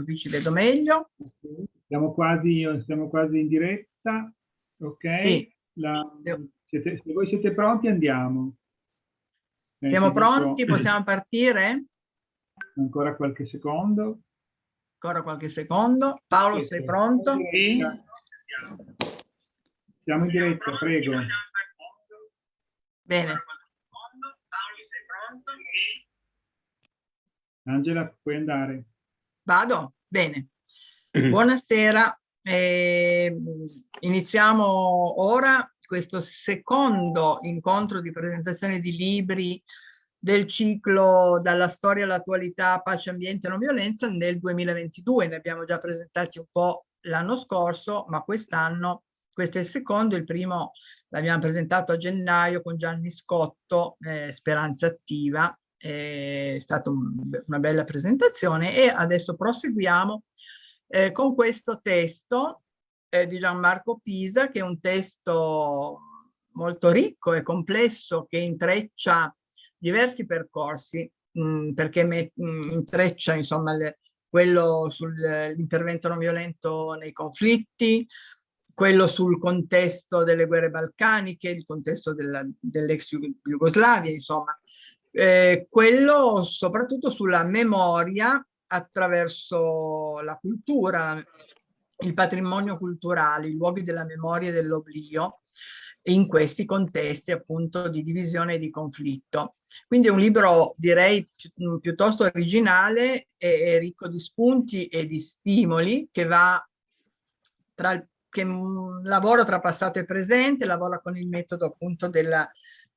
così ci vedo meglio. Siamo quasi, siamo quasi in diretta, ok? Sì. La, siete, se voi siete pronti andiamo. Eh, siamo pronti? Possiamo partire? Ancora qualche secondo. Ancora qualche secondo. Paolo, sì, sei pronto? Sì. Siamo in diretta, prego. Bene. Angela, puoi andare. Vado? Bene. Buonasera. Eh, iniziamo ora questo secondo incontro di presentazione di libri del ciclo Dalla storia all'attualità, pace, ambiente e non violenza nel 2022. Ne abbiamo già presentati un po' l'anno scorso, ma quest'anno questo è il secondo, il primo l'abbiamo presentato a gennaio con Gianni Scotto, eh, Speranza Attiva, è stata un, una bella presentazione e adesso proseguiamo eh, con questo testo eh, di Gianmarco Pisa che è un testo molto ricco e complesso che intreccia diversi percorsi mh, perché me, mh, intreccia insomma le, quello sull'intervento non violento nei conflitti, quello sul contesto delle guerre balcaniche, il contesto dell'ex Jugoslavia, insomma, eh, quello soprattutto sulla memoria attraverso la cultura, il patrimonio culturale, i luoghi della memoria e dell'oblio in questi contesti appunto di divisione e di conflitto. Quindi è un libro direi pi piuttosto originale e, ricco di spunti e di stimoli che va tra che lavora tra passato e presente, lavora con il metodo appunto della,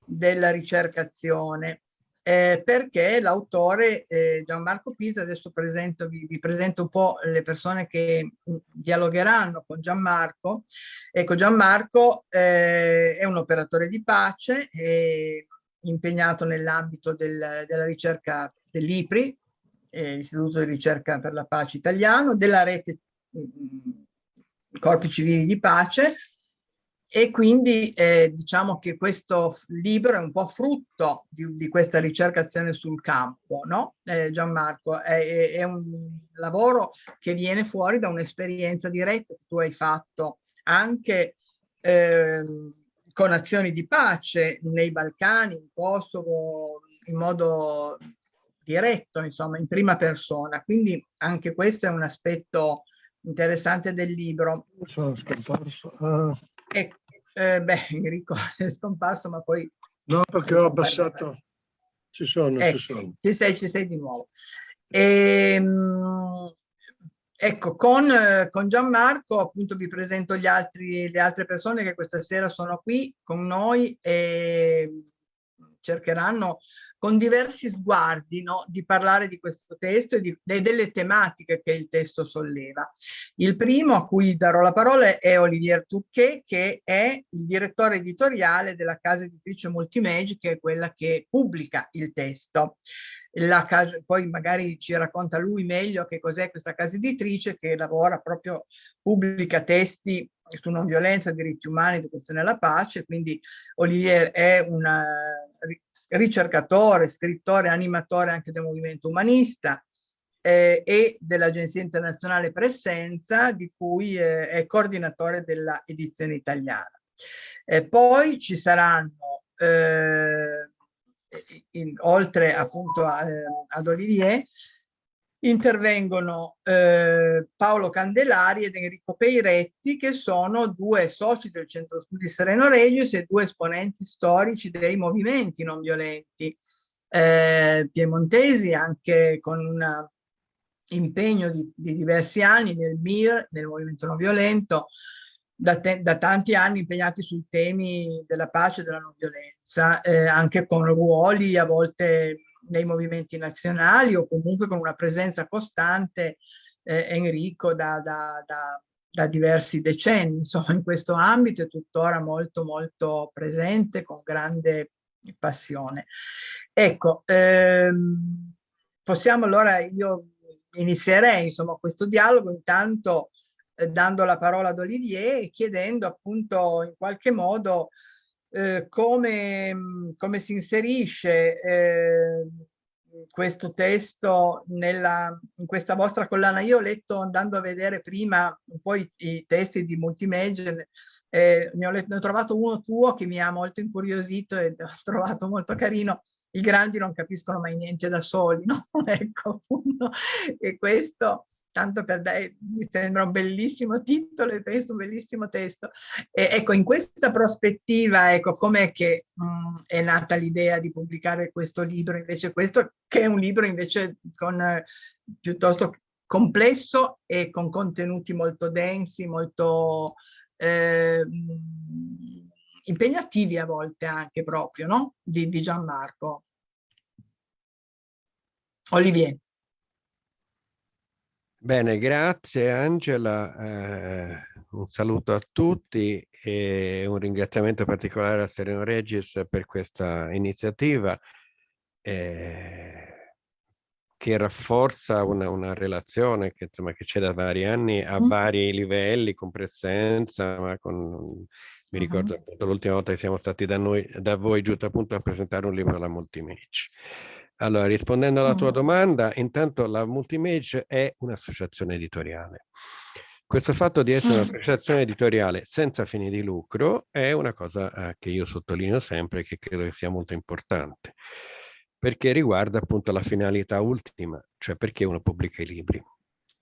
della ricercazione eh, perché l'autore eh, Gianmarco Pisa, adesso presento, vi, vi, presento un po' le persone che mm, dialogheranno con Gianmarco. Ecco, Gianmarco eh, è un operatore di pace, impegnato nell'ambito del, della ricerca dell'IPRI, l'Istituto di ricerca per la pace italiano, della rete mh, mm, Corpi Civili di Pace, e quindi eh, diciamo che questo libro è un po' frutto di, di questa ricercazione sul campo, no? Eh, Gianmarco, è, è, un lavoro che viene fuori da un'esperienza diretta che tu hai fatto anche eh, con azioni di pace nei Balcani, in Kosovo, in modo diretto, insomma, in prima persona. Quindi anche questo è un aspetto interessante del libro. Sono scomparso. Uh. Ecco, eh, beh, Enrico è scomparso, ma poi... No, perché ho abbassato... Ci sono, eh, ci sono. Ci sei, ci sei di nuovo. Ehm, ecco, con, con Gianmarco appunto vi presento gli altri, le altre persone che questa sera sono qui con noi e cercheranno con diversi sguardi no, di parlare di questo testo e, di, e delle tematiche che il testo solleva. Il primo a cui darò la parola è Olivier Touquet, che è il direttore editoriale della casa editrice Multimage, che è quella che pubblica il testo. La casa, poi magari ci racconta lui meglio che cos'è questa casa editrice che lavora proprio, pubblica testi su non violenza, diritti umani, educazione alla pace, quindi Olivier è un ricercatore, scrittore, animatore anche del movimento umanista eh, e dell'Agenzia Internazionale Presenza, di cui eh, è coordinatore della edizione italiana. Eh, poi ci saranno, eh, in, oltre appunto a, eh, ad Olivier, intervengono eh, Paolo Candelari ed Enrico Peiretti che sono due soci del Centro Studi Sereno Regius e due esponenti storici dei movimenti non violenti eh, piemontesi anche con un impegno di, di, diversi anni nel MIR, nel movimento non violento, da, te, da, tanti anni impegnati sui temi della pace e della non violenza, eh, anche con ruoli a volte nei movimenti nazionali o comunque con una presenza costante eh, Enrico da, da, da, diversi decenni, insomma in questo ambito è tuttora molto molto presente con grande passione. Ecco, ehm, possiamo allora, io inizierei insomma questo dialogo intanto eh, dando la parola ad Olivier e chiedendo appunto in qualche modo eh, come, come, si inserisce eh, questo testo nella, in questa vostra collana. Io ho letto andando a vedere prima un po' i, i testi di Multimage, eh, ne, ho letto, ne ho trovato uno tuo che mi ha molto incuriosito e ho trovato molto carino. I grandi non capiscono mai niente da soli, no? ecco appunto. E questo tanto per dare, mi sembra un bellissimo titolo e penso un bellissimo testo. E, ecco, in questa prospettiva, ecco, com'è che mh, mm, è nata l'idea di pubblicare questo libro, invece questo che è un libro invece con, eh, piuttosto complesso e con contenuti molto densi, molto eh, impegnativi a volte anche proprio, no? Di, di Gianmarco. Olivier. Bene, grazie Angela, eh, un saluto a tutti e un ringraziamento particolare a Sereno Regis per questa iniziativa eh, che rafforza una, una relazione che, c'è da vari anni a mm. vari livelli, con presenza, ma con, mi ricordo uh -huh. appunto l'ultima volta che siamo stati da, noi, da voi giusto appunto a presentare un libro alla Multimage. Allora, rispondendo alla tua domanda, intanto la Multimage è un'associazione editoriale. Questo fatto di essere un'associazione editoriale senza fini di lucro è una cosa eh, che io sottolineo sempre e che credo che sia molto importante, perché riguarda appunto la finalità ultima, cioè perché uno pubblica i libri.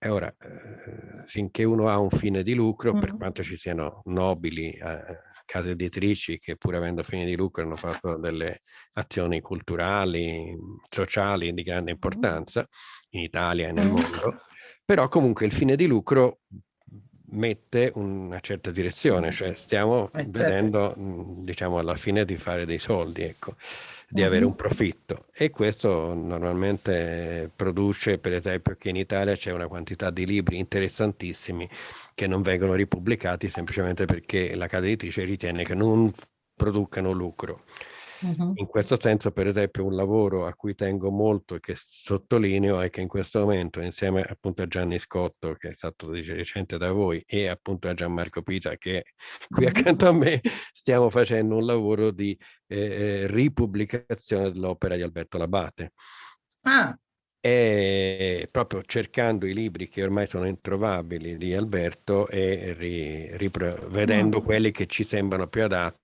E ora, eh, finché uno ha un fine di lucro, mm. per quanto ci siano nobili eh, case editrici che pur avendo fine di lucro hanno fatto delle azioni culturali, sociali di grande importanza in Italia e nel mondo, però comunque il fine di lucro mette una certa direzione, cioè stiamo eh, certo. vedendo, diciamo, alla fine di fare dei soldi, ecco, di avere un profitto. E questo normalmente produce, per esempio, che in Italia c'è una quantità di libri interessantissimi che non vengono ripubblicati semplicemente perché la casa editrice ritiene che non producano lucro. Uh-huh. In questo senso, per esempio, un lavoro a cui tengo molto e che sottolineo è che in questo momento, insieme appunto a Gianni Scotto, che è stato recente da voi, e appunto a Gianmarco Pisa, che è qui accanto a me, stiamo facendo un lavoro di eh, eh ripubblicazione dell'opera di Alberto Labate. Ah e proprio cercando i libri che ormai sono introvabili di Alberto e ri, vedendo quelli che ci sembrano più adatti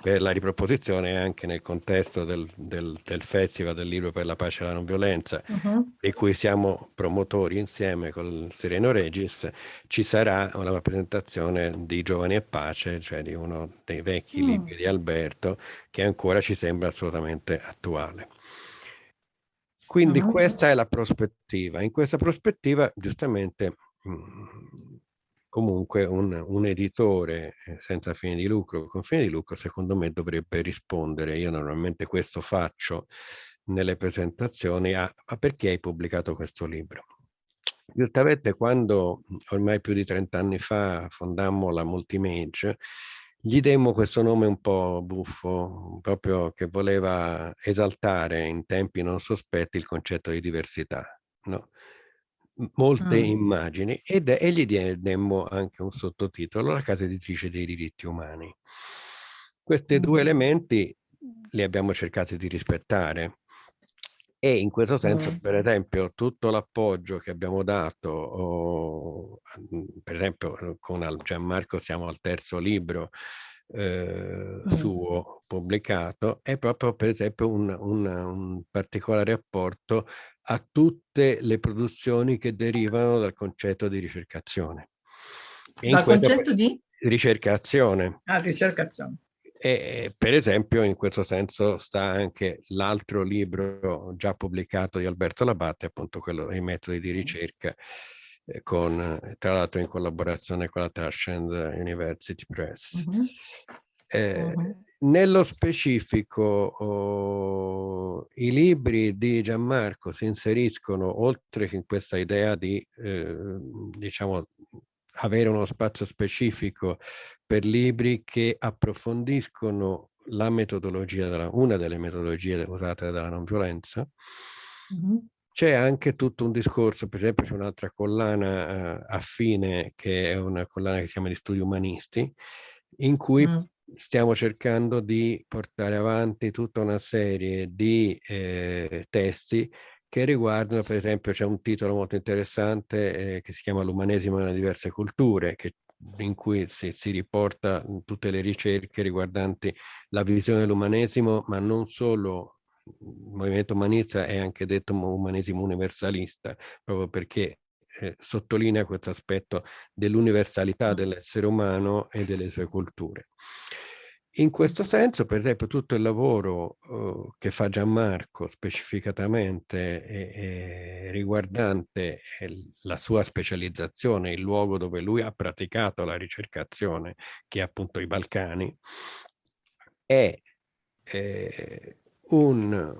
per la riproposizione anche nel contesto del, del, del, Festival del Libro per la Pace e la Non Violenza, uh -huh. di cui siamo promotori insieme con Sereno Regis, ci sarà una presentazione di Giovani e Pace, cioè di uno dei vecchi mm. libri di Alberto, che ancora ci sembra assolutamente attuale. Quindi uh-huh. questa è la prospettiva. In questa prospettiva, giustamente, mhmm, comunque un, un, editore eh, senza fine di lucro, con fine di lucro, secondo me dovrebbe rispondere. Io normalmente questo faccio nelle presentazioni a, a perché hai pubblicato questo libro. Giustamente quando ormai più di 30 anni fa fondammo la Multimage, gli demmo questo nome un po' buffo, proprio che voleva esaltare in tempi non sospetti il concetto di diversità. No? Molte mm. immagini ed, e gli demmo anche un sottotitolo, La casa editrice dei diritti umani. Questi mm. due elementi li abbiamo cercati di rispettare e in questo senso, mm. per esempio, tutto l'appoggio che abbiamo dato, oh, per esempio con Gianmarco siamo al terzo libro eh, suo pubblicato, è proprio per esempio un, un, un particolare apporto a tutte le produzioni che derivano dal concetto di ricercazione. dal concetto di? Ricercazione. Ah, ricercazione. E per esempio in questo senso sta anche l'altro libro già pubblicato di Alberto Labate, appunto quello dei metodi di ricerca, eh, con, tra l'altro in collaborazione con la Tashkent University Press. Uh -huh. Eh, uh -huh. Nello specifico oh, i libri di Gianmarco si inseriscono oltre che in questa idea di eh, diciamo avere uno spazio specifico per libri che approfondiscono la metodologia, della, una delle metodologie usate dalla non violenza, mm -hmm. c'è anche tutto un discorso, per esempio c'è un'altra collana uh, affine che è una collana che si chiama di studi umanisti, in cui mm. Stiamo cercando di portare avanti tutta una serie di eh, testi che riguardano, per esempio, c'è un titolo molto interessante eh, che si chiama L'umanesimo nelle diverse culture, che, in cui si, si riporta tutte le ricerche riguardanti la visione dell'umanesimo, ma non solo il movimento umanista è anche detto umanesimo universalista, proprio perché eh, sottolinea questo aspetto dell'universalità dell'essere umano e delle sue culture. In questo senso, per esempio, tutto il lavoro uh, che fa Gianmarco specificatamente e, e riguardante la sua specializzazione, il luogo dove lui ha praticato la ricercazione, che è appunto i Balcani, è eh, un,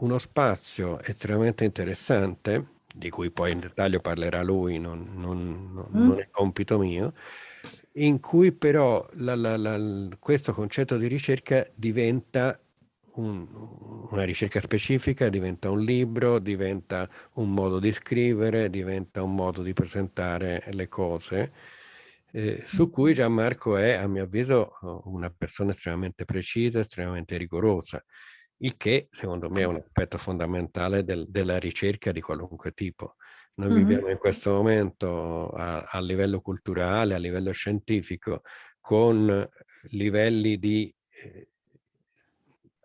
uno spazio estremamente interessante, di cui poi in dettaglio parlerà lui, non, non, non, mm. è compito mio, in cui però la, la, la, questo concetto di ricerca diventa un, una ricerca specifica, diventa un libro, diventa un modo di scrivere, diventa un modo di presentare le cose, eh, su cui Gianmarco è, a mio avviso, una persona estremamente precisa, estremamente rigorosa, il che secondo me è un aspetto fondamentale del, della ricerca di qualunque tipo. Noi mm-hmm. viviamo in questo momento a, a, livello culturale, a livello scientifico, con livelli di eh,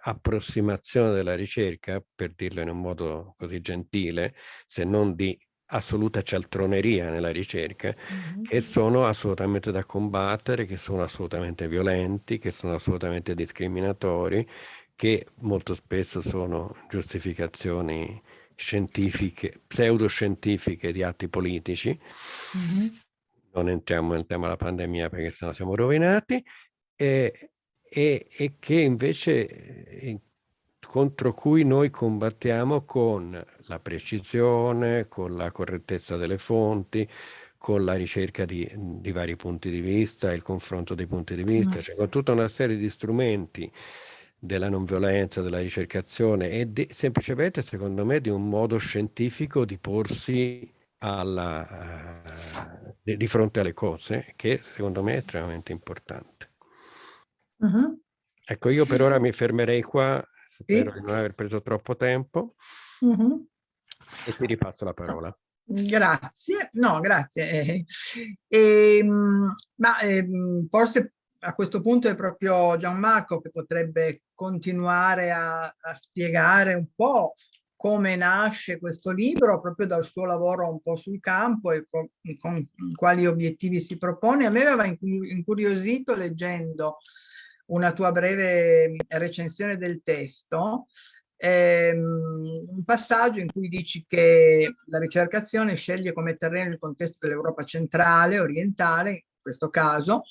approssimazione della ricerca, per dirlo in un modo così gentile, se non di assoluta cialtroneria nella ricerca, mm-hmm. che sono assolutamente da combattere, che sono assolutamente violenti, che sono assolutamente discriminatori, che molto spesso sono giustificazioni scientifiche, pseudoscientifiche di atti politici. Mm -hmm. Non entriamo nel tema della pandemia perché sennò siamo rovinati. E, e, e che invece eh, contro cui noi combattiamo con la precisione, con la correttezza delle fonti, con la ricerca di, di vari punti di vista, il confronto dei punti di vista, mm. cioè con tutta una serie di strumenti della non violenza, della ricercazione e di, semplicemente, secondo me, di un modo scientifico di porsi alla, uh, di, di, fronte alle cose, che secondo me è estremamente importante. Uh -huh. Ecco, io per ora mi fermerei qua, spero sì. di non aver preso troppo tempo, uh -huh. e ti ripasso la parola. Grazie, no, grazie. Eh, eh, ma eh, forse a questo punto è proprio Gianmarco che potrebbe continuare a, a spiegare un po' come nasce questo libro proprio dal suo lavoro un po' sul campo e con, con quali obiettivi si propone. A me aveva incuriosito leggendo una tua breve recensione del testo, ehm, un passaggio in cui dici che la ricercazione sceglie come terreno il contesto dell'Europa centrale, orientale, in questo caso,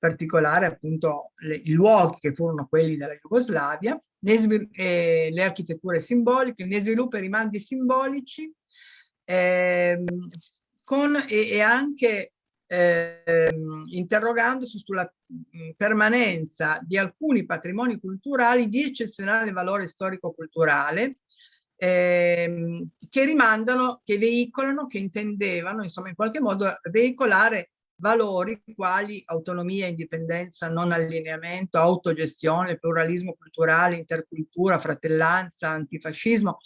particolare appunto le, i luoghi che furono quelli della Jugoslavia, eh, le architetture simboliche, ne sviluppa i rimandi simbolici eh, con, e, e anche eh, interrogandosi sulla mh, permanenza di alcuni patrimoni culturali di eccezionale valore storico-culturale ehm, che rimandano, che veicolano, che intendevano insomma in qualche modo veicolare valori quali autonomia, indipendenza, non allineamento, autogestione, pluralismo culturale, intercultura, fratellanza, antifascismo.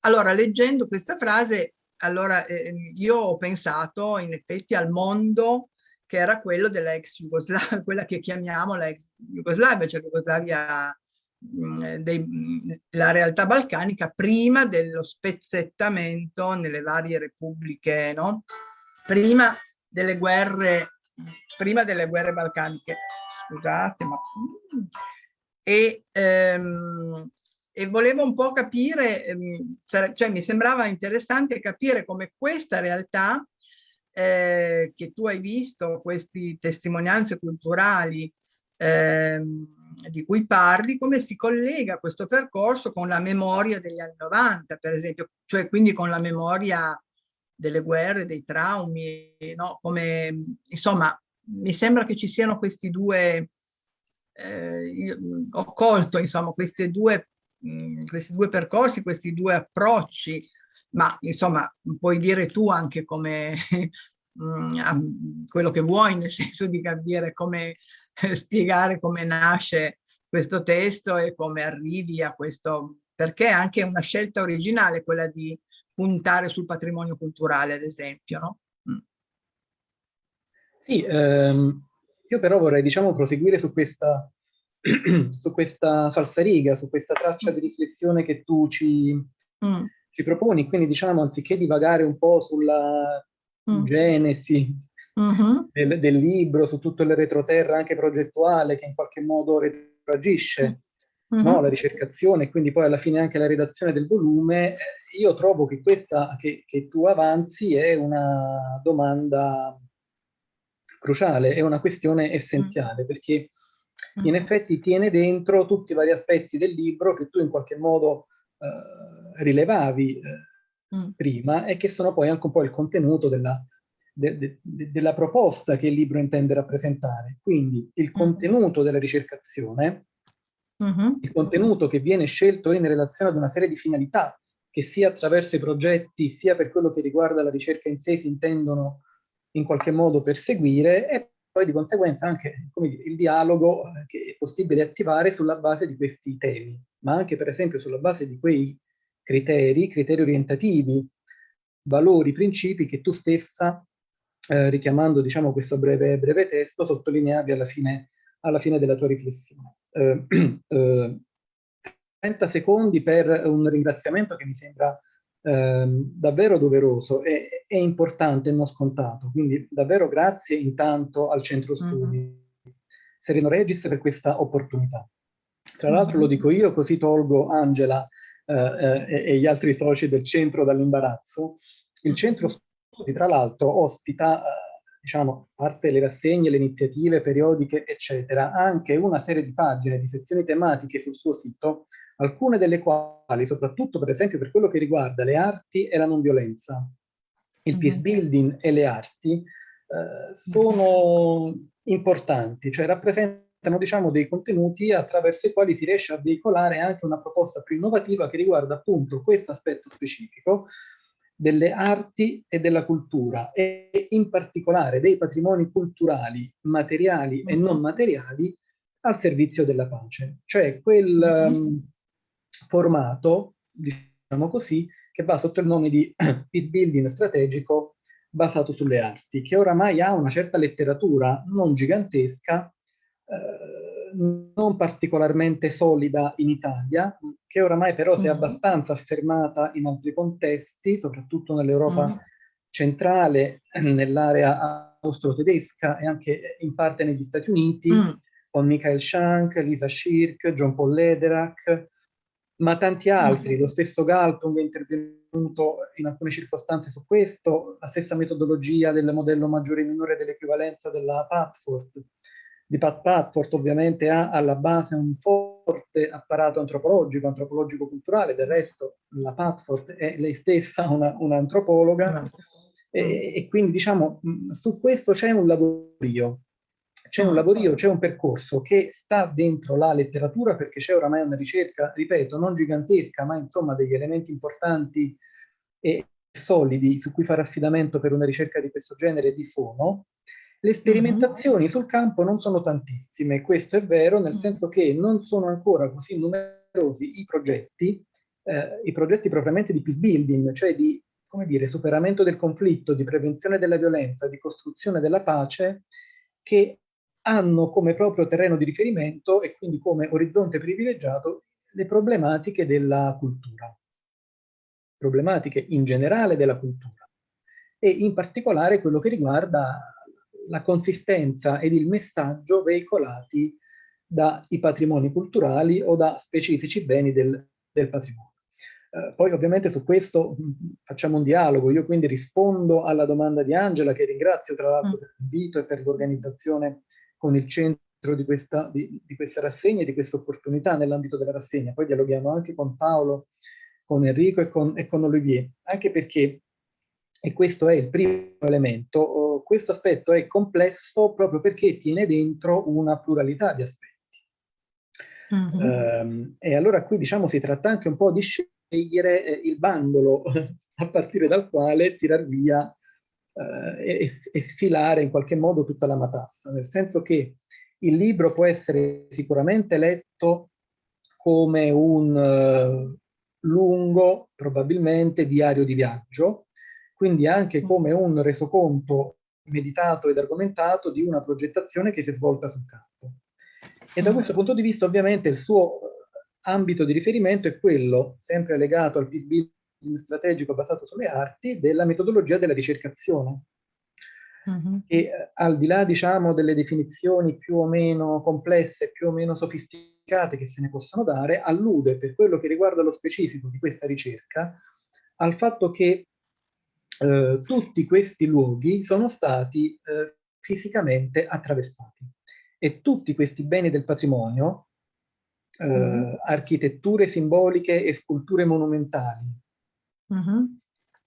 Allora, leggendo questa frase, allora eh, io ho pensato in effetti al mondo che era quello della ex Jugoslavia, quella che chiamiamo la ex Jugoslavia, cioè Jugoslavia mm, dei, mm, la realtà balcanica prima dello spezzettamento nelle varie repubbliche, no? Prima delle guerre, prima delle guerre balcaniche, scusate, ma... E, ehm, e volevo un po' capire, ehm, cioè mi sembrava interessante capire come questa realtà eh, che tu hai visto, queste testimonianze culturali ehm, di cui parli, come si collega questo percorso con la memoria degli anni 90, per esempio, cioè quindi con la memoria delle guerre, dei traumi, no? Come, insomma, mi sembra che ci siano questi due, eh, ho colto, insomma, questi due, mh, questi due percorsi, questi due approcci, ma insomma, puoi dire tu anche come, mh, quello che vuoi, nel senso di capire come eh, spiegare come nasce questo testo e come arrivi a questo, perché è anche una scelta originale quella di puntare sul patrimonio culturale, ad esempio, no? Mm. Sì, ehm, io però vorrei, diciamo, proseguire su questa, su questa falsariga, su questa traccia di riflessione che tu ci, mm. ci proponi, quindi diciamo, anziché divagare un po' sulla mm. genesi mm -hmm. del, del, libro, su tutto il retroterra anche progettuale che in qualche modo retroagisce -hmm. no, la ricercazione e quindi poi alla fine anche la redazione del volume, eh, io trovo che questa che, che tu avanzi è una domanda cruciale, è una questione essenziale, perché in effetti tiene dentro tutti i vari aspetti del libro che tu in qualche modo eh, rilevavi eh, mm. prima e che sono poi anche un po' il contenuto della, de, de, de, della proposta che il libro intende rappresentare. Quindi il contenuto della ricercazione, mm -hmm. il contenuto che viene scelto in relazione ad una serie di finalità che sia attraverso i progetti sia per quello che riguarda la ricerca in sé si intendono in qualche modo perseguire e poi di conseguenza anche dire, il dialogo eh, che è possibile attivare sulla base di questi temi, ma anche per esempio sulla base di quei criteri, criteri orientativi, valori, principi che tu stessa, eh, richiamando diciamo, questo breve, breve testo, sottolineavi alla fine, alla fine della tua riflessione. Eh, eh, 30 secondi per un ringraziamento che mi sembra Ehm, davvero doveroso e, e, importante e non scontato. Quindi davvero grazie intanto al centro studi mm -hmm. Sereno Regis per questa opportunità. Tra l'altro mm -hmm. lo dico io, così tolgo Angela eh, eh, e gli altri soci del centro dall'imbarazzo. Il centro studi tra l'altro ospita, eh, diciamo, a parte le rassegne, le iniziative periodiche, eccetera, anche una serie di pagine, di sezioni tematiche sul suo sito alcune delle quali, soprattutto per esempio per quello che riguarda le arti e la non violenza, il mm-hmm. peace building e le arti, eh, sono importanti, cioè rappresentano diciamo, dei contenuti attraverso i quali si riesce a veicolare anche una proposta più innovativa che riguarda appunto questo aspetto specifico delle arti e della cultura e in particolare dei patrimoni culturali materiali e mm-hmm. non materiali al servizio della pace, cioè quel, um, formato, diciamo così, che va sotto il nome di peace building strategico basato sulle arti, che oramai ha una certa letteratura non gigantesca, eh, non particolarmente solida in Italia, che oramai però si è mm-hmm. abbastanza affermata in altri contesti, soprattutto nell'Europa mm. centrale, nell'area austro-tedesca e anche in parte negli Stati Uniti, mm. con Michael Shank, Lisa Schirk, John Paul Lederach, ma tanti altri, lo stesso Galtung è intervenuto in alcune circostanze su questo, la stessa metodologia del modello maggiore e minore dell'equivalenza della Patford, di Pat Patford ovviamente ha alla base un forte apparato antropologico, antropologico-culturale, del resto la Patford è lei stessa un'antropologa, un e, e, quindi diciamo su questo c'è un lavorio, c'è un lavorio, c'è un percorso che sta dentro la letteratura perché c'è oramai una ricerca, ripeto, non gigantesca, ma insomma degli elementi importanti e solidi su cui fare affidamento per una ricerca di questo genere vi sono. Le sperimentazioni mm -hmm. sul campo non sono tantissime, questo è vero, nel mm. senso che non sono ancora così numerosi i progetti, eh, i progetti propriamente di peace building, cioè di, come dire, superamento del conflitto, di prevenzione della violenza, di costruzione della pace, che hanno come proprio terreno di riferimento e quindi come orizzonte privilegiato le problematiche della cultura, problematiche in generale della cultura e in particolare quello che riguarda la consistenza ed il messaggio veicolati dai patrimoni culturali o da specifici beni del, del patrimonio. Eh, poi ovviamente su questo mh, facciamo un dialogo, io quindi rispondo alla domanda di Angela che ringrazio tra l'altro mm. per l'invito e per l'organizzazione con il centro di questa, di, di questa rassegna e di questa opportunità nell'ambito della rassegna. Poi dialoghiamo anche con Paolo, con Enrico e con, e con Olivier, anche perché, e questo è il primo elemento, oh, questo aspetto è complesso proprio perché tiene dentro una pluralità di aspetti. Mm -hmm. e allora qui diciamo si tratta anche un po' di scegliere eh, il bandolo a partire dal quale tirar via eh, e, e, sfilare in qualche modo tutta la matassa, nel senso che il libro può essere sicuramente letto come un uh, lungo, probabilmente, diario di viaggio, quindi anche come un resoconto meditato ed argomentato di una progettazione che si è svolta sul campo. E da questo punto di vista ovviamente il suo ambito di riferimento è quello, sempre legato al peace building strategico basato sulle arti, della metodologia della ricercazione. Uh mm-hmm. -huh. E eh, al di là, diciamo, delle definizioni più o meno complesse, più o meno sofisticate che se ne possono dare, allude, per quello che riguarda lo specifico di questa ricerca, al fatto che eh, tutti questi luoghi sono stati eh, fisicamente attraversati e tutti questi beni del patrimonio mm. architetture simboliche e sculture monumentali, mm -hmm.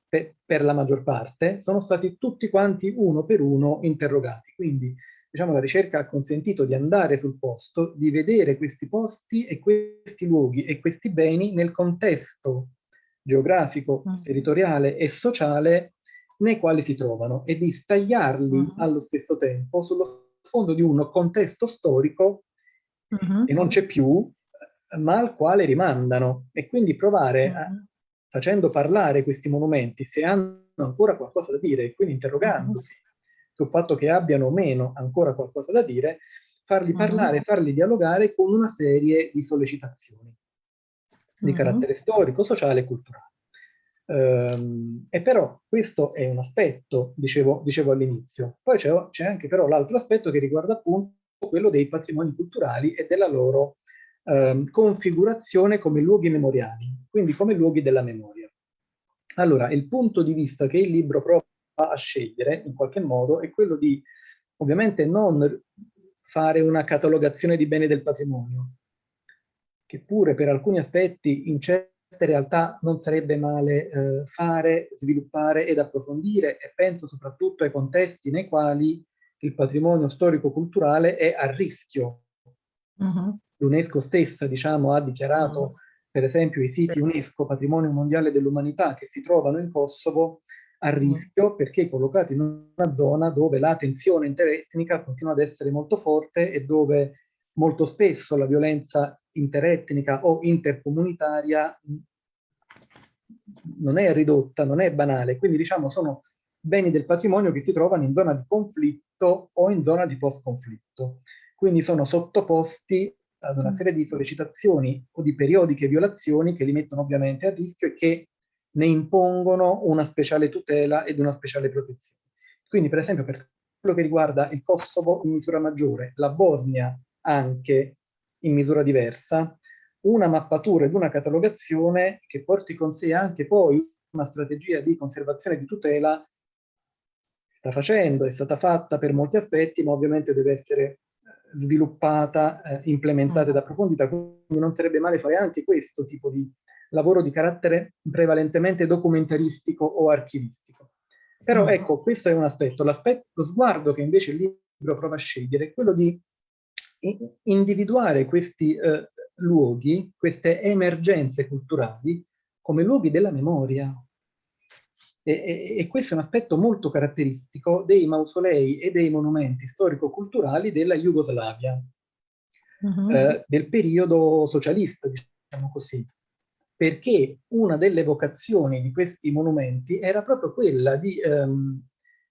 per, per, la maggior parte, sono stati tutti quanti uno per uno interrogati. Quindi diciamo, la ricerca ha consentito di andare sul posto, di vedere questi posti e questi luoghi e questi beni nel contesto geografico, mm. territoriale e sociale nei quali si trovano e di stagliarli mm. allo stesso tempo sullo sfondo di un contesto storico mm -hmm. che non c'è più, ma al quale rimandano e quindi provare, a, mm-hmm. facendo parlare questi monumenti, se hanno ancora qualcosa da dire e quindi interrogandosi mm-hmm. sul fatto che abbiano o meno ancora qualcosa da dire, farli mm-hmm. parlare, farli dialogare con una serie di sollecitazioni di carattere storico, sociale e culturale. Um, e però questo è un aspetto, dicevo, dicevo all'inizio. Poi c'è anche però l'altro aspetto che riguarda appunto quello dei patrimoni culturali e della loro eh, configurazione come luoghi memoriali, quindi come luoghi della memoria. Allora, il punto di vista che il libro prova a scegliere, in qualche modo, è quello di, ovviamente, non fare una catalogazione di beni del patrimonio, che pure per alcuni aspetti in certe realtà non sarebbe male eh, fare, sviluppare ed approfondire e penso soprattutto ai contesti nei quali il patrimonio storico-culturale è a rischio. Uh mm-hmm. -huh l'UNESCO stessa diciamo, ha dichiarato mm. per esempio i siti UNESCO Patrimonio Mondiale dell'Umanità che si trovano in Kosovo a mm. rischio perché collocati in una zona dove la tensione interetnica continua ad essere molto forte e dove molto spesso la violenza interetnica o intercomunitaria non è ridotta, non è banale, quindi diciamo sono beni del patrimonio che si trovano in zona di conflitto o in zona di post-conflitto. Quindi sono sottoposti ad una mm. serie di sollecitazioni o di periodiche violazioni che li mettono ovviamente a rischio e che ne impongono una speciale tutela ed una speciale protezione. Quindi per esempio per quello che riguarda il Kosovo in misura maggiore, la Bosnia anche in misura diversa, una mappatura ed una catalogazione che porti con sé anche poi una strategia di conservazione e di tutela sta facendo, è stata fatta per molti aspetti, ma ovviamente deve essere sviluppata, eh, implementata ed mm. approfondita, quindi non sarebbe male fare anche questo tipo di lavoro di carattere prevalentemente documentaristico o archivistico. Però mm. ecco, questo è un aspetto. L'aspetto, lo sguardo che invece il libro prova a scegliere è quello di individuare questi eh, luoghi, queste emergenze culturali, come luoghi della memoria, e, e, e, questo è un aspetto molto caratteristico dei mausolei e dei monumenti storico-culturali della Jugoslavia, uh mm-hmm. -huh. eh, del periodo socialista, diciamo così. Perché una delle vocazioni di questi monumenti era proprio quella di ehm,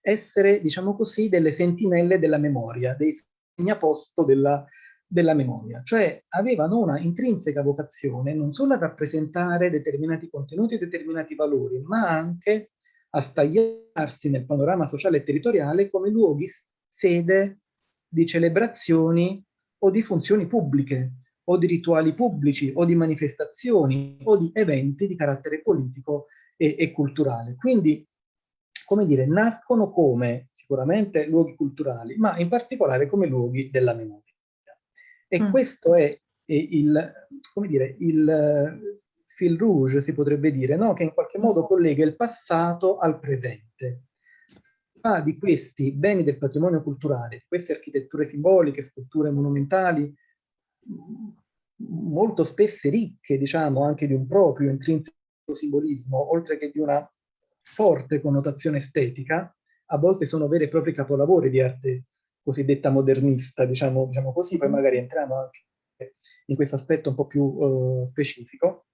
essere, diciamo così, delle sentinelle della memoria, dei segnaposto della, della memoria, cioè avevano una intrinseca vocazione non solo a rappresentare determinati contenuti e determinati valori, ma anche a stagliarsi nel panorama sociale e territoriale come luoghi sede di celebrazioni o di funzioni pubbliche, o di rituali pubblici, o di manifestazioni, o di eventi di carattere politico e, e culturale. Quindi, come dire, nascono come sicuramente luoghi culturali, ma in particolare come luoghi della memoria. E mm. questo è, è il, come dire, il fil rouge, si potrebbe dire, no? che in qualche modo collega il passato al presente. Fa di questi beni del patrimonio culturale, queste architetture simboliche, sculture monumentali, molto spesse ricche, diciamo, anche di un proprio intrinseco simbolismo, oltre che di una forte connotazione estetica, a volte sono veri e propri capolavori di arte cosiddetta modernista, diciamo, diciamo così, poi magari entriamo anche in questo aspetto un po' più uh, specifico.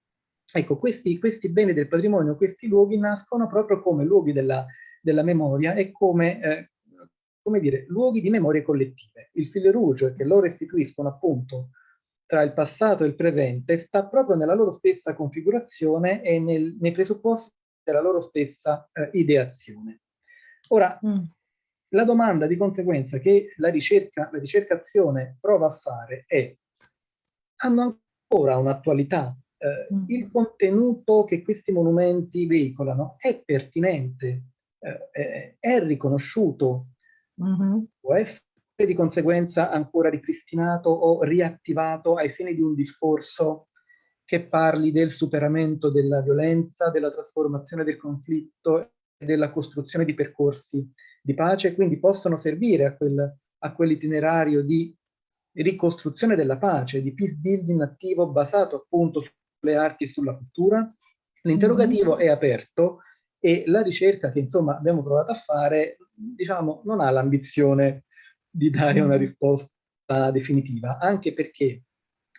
Ecco, questi, questi, beni del patrimonio, questi luoghi nascono proprio come luoghi della, della memoria e come, eh, come dire, luoghi di memorie collettive. Il fil rouge che loro istituiscono appunto tra il passato e il presente sta proprio nella loro stessa configurazione e nel, nei presupposti della loro stessa eh, ideazione. Ora, mm. la domanda di conseguenza che la, ricerca, la ricercazione prova a fare è hanno ancora un'attualità eh, mm. il contenuto che questi monumenti veicolano è pertinente, eh, è riconosciuto, mm -hmm. può essere di conseguenza ancora ripristinato o riattivato ai fini di un discorso che parli del superamento della violenza, della trasformazione del conflitto della costruzione di percorsi di pace, quindi possono servire a, quel, a quell'itinerario di ricostruzione della pace, di peace building attivo basato appunto sulle arti e sulla cultura. L'interrogativo mm -hmm. è aperto e la ricerca che insomma abbiamo provato a fare, diciamo, non ha l'ambizione di dare una risposta definitiva, anche perché,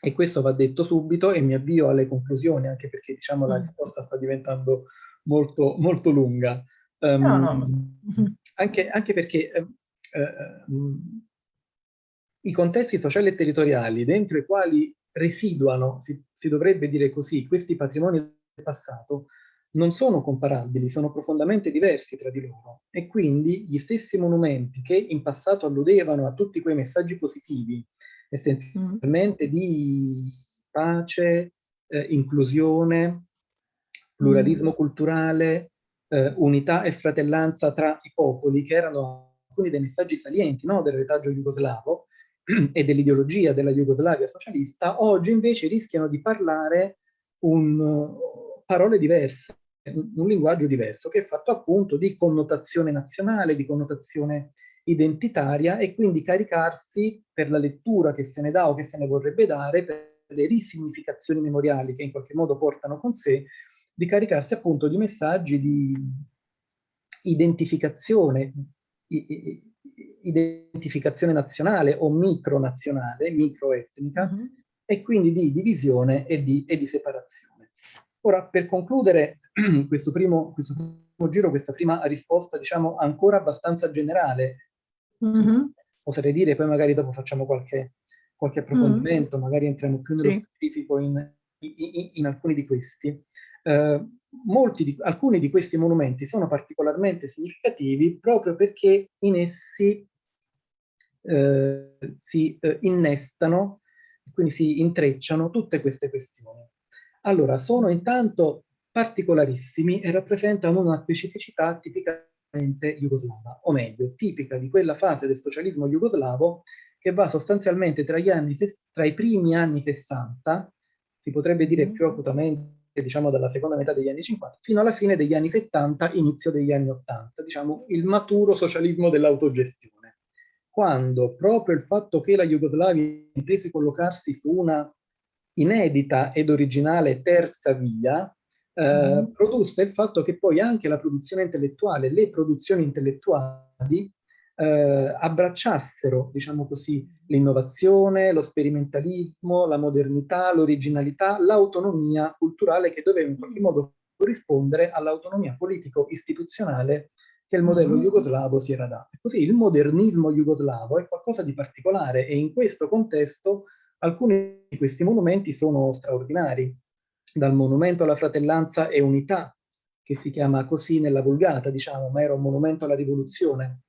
e questo va detto subito e mi avvio alle conclusioni, anche perché diciamo la risposta sta diventando molto, molto lunga. Um, no, no. Anche, anche perché uh, i contesti sociali e territoriali dentro i quali residuano, si, si dovrebbe dire così, questi patrimoni del passato, non sono comparabili, sono profondamente diversi tra di loro e quindi gli stessi monumenti che in passato alludevano a tutti quei messaggi positivi, essenzialmente mm. di pace, eh, inclusione, pluralismo mm. culturale, eh, unità e fratellanza tra i popoli, che erano alcuni dei messaggi salienti no, del retaggio jugoslavo e dell'ideologia della Jugoslavia socialista, oggi invece rischiano di parlare un, parole diverse, un linguaggio diverso che è fatto appunto di connotazione nazionale, di connotazione identitaria e quindi caricarsi per la lettura che se ne dà o che se ne vorrebbe dare, per le risignificazioni memoriali che in qualche modo portano con sé, di caricarsi appunto di messaggi di identificazione, identificazione nazionale o micronazionale, microetnica, mm -hmm. e quindi di divisione e di, e di separazione. Ora, per concludere questo primo, questo primo giro, questa prima risposta, diciamo, ancora abbastanza generale, mm -hmm. oserei dire, poi magari dopo facciamo qualche, qualche approfondimento, mm -hmm. magari entriamo più nello sì. specifico in, in, alcuni di questi. Eh, di, alcuni di questi monumenti sono particolarmente significativi proprio perché in essi eh, si eh, innestano, quindi si intrecciano tutte queste questioni. Allora, sono intanto particolarissimi e rappresentano una specificità tipicamente jugoslava, o meglio, tipica di quella fase del socialismo jugoslavo che va sostanzialmente tra, anni, tra i primi anni 60, si potrebbe dire mm. più acutamente diciamo dalla seconda metà degli anni 50, fino alla fine degli anni 70, inizio degli anni 80, diciamo il maturo socialismo dell'autogestione. Quando proprio il fatto che la Jugoslavia intese collocarsi su una inedita ed originale terza via eh, mm. produsse il fatto che poi anche la produzione intellettuale, le produzioni intellettuali eh, abbracciassero, diciamo così, l'innovazione, lo sperimentalismo, la modernità, l'originalità, l'autonomia culturale che doveva in qualche modo corrispondere all'autonomia politico-istituzionale che il modello mm. jugoslavo si era dato. Così il modernismo jugoslavo è qualcosa di particolare e in questo contesto Alcuni di questi monumenti sono straordinari, dal monumento alla fratellanza e unità, che si chiama così nella Vulgata, diciamo, ma era un monumento alla rivoluzione,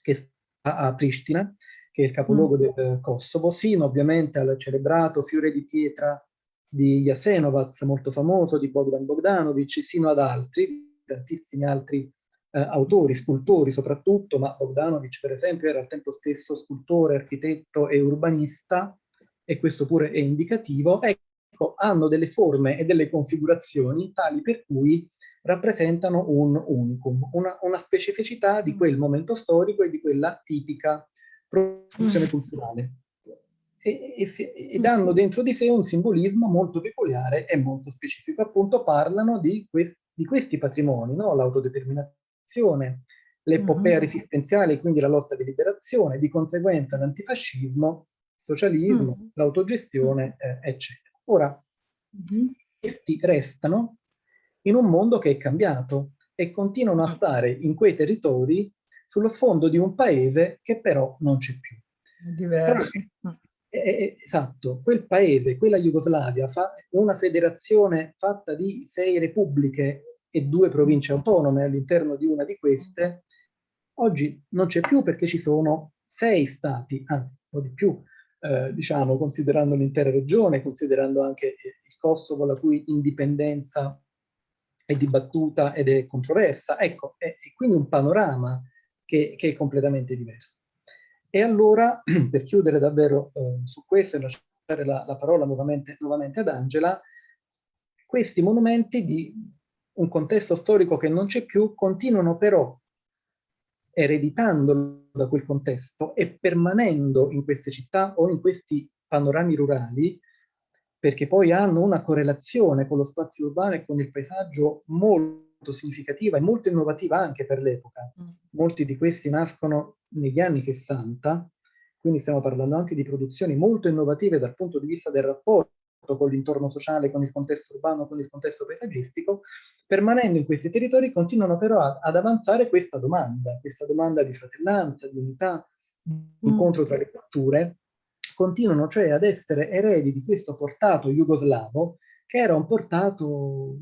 che sta a Pristina, che è il capoluogo mm. del Kosovo, sino ovviamente al celebrato fiore di pietra di Jasenovac, molto famoso, di Bogdan Bogdanovic, sino ad altri, tantissimi altri eh, autori, scultori soprattutto, ma Bogdanovic per esempio era al tempo stesso scultore, architetto e urbanista, e questo pure è indicativo, ecco, hanno delle forme e delle configurazioni tali per cui rappresentano un unicum, una, una specificità di quel momento storico e di quella tipica produzione mm. culturale. E, e, e, danno dentro di sé un simbolismo molto peculiare e molto specifico. Appunto parlano di, quest, di questi patrimoni, no? l'autodeterminazione, l'epopea uh-huh. resistenziale, quindi la lotta di liberazione, di conseguenza l'antifascismo, socialismo, uh-huh. l'autogestione, eh, eccetera. Ora, uh-huh. questi restano in un mondo che è cambiato e continuano a stare in quei territori sullo sfondo di un paese che però non c'è più. Diverso. Però, eh, esatto, quel paese, quella Jugoslavia, fa una federazione fatta di sei repubbliche e due province autonome all'interno di una di queste, oggi non c'è più perché ci sono sei stati, anzi un po' di più, eh, diciamo, considerando l'intera regione, considerando anche il Kosovo, la cui indipendenza è dibattuta ed è controversa. Ecco, è, è quindi un panorama che, che, è completamente diverso. E allora, per chiudere davvero eh, su questo e lasciare la, la parola nuovamente, nuovamente ad Angela, questi monumenti di un contesto storico che non c'è più continuano però ereditando da quel contesto e permanendo in queste città o in questi panorami rurali perché poi hanno una correlazione con lo spazio urbano e con il paesaggio molto significativa e molto innovativa anche per l'epoca. Mm. Molti di questi nascono negli anni 60, quindi stiamo parlando anche di produzioni molto innovative dal punto di vista del rapporto con l'intorno sociale, con il contesto urbano, con il contesto paesaggistico, permanendo in questi territori continuano però a, ad avanzare questa domanda, questa domanda di fratellanza, di unità, mm. incontro tra le culture, continuano cioè ad essere eredi di questo portato jugoslavo che era un portato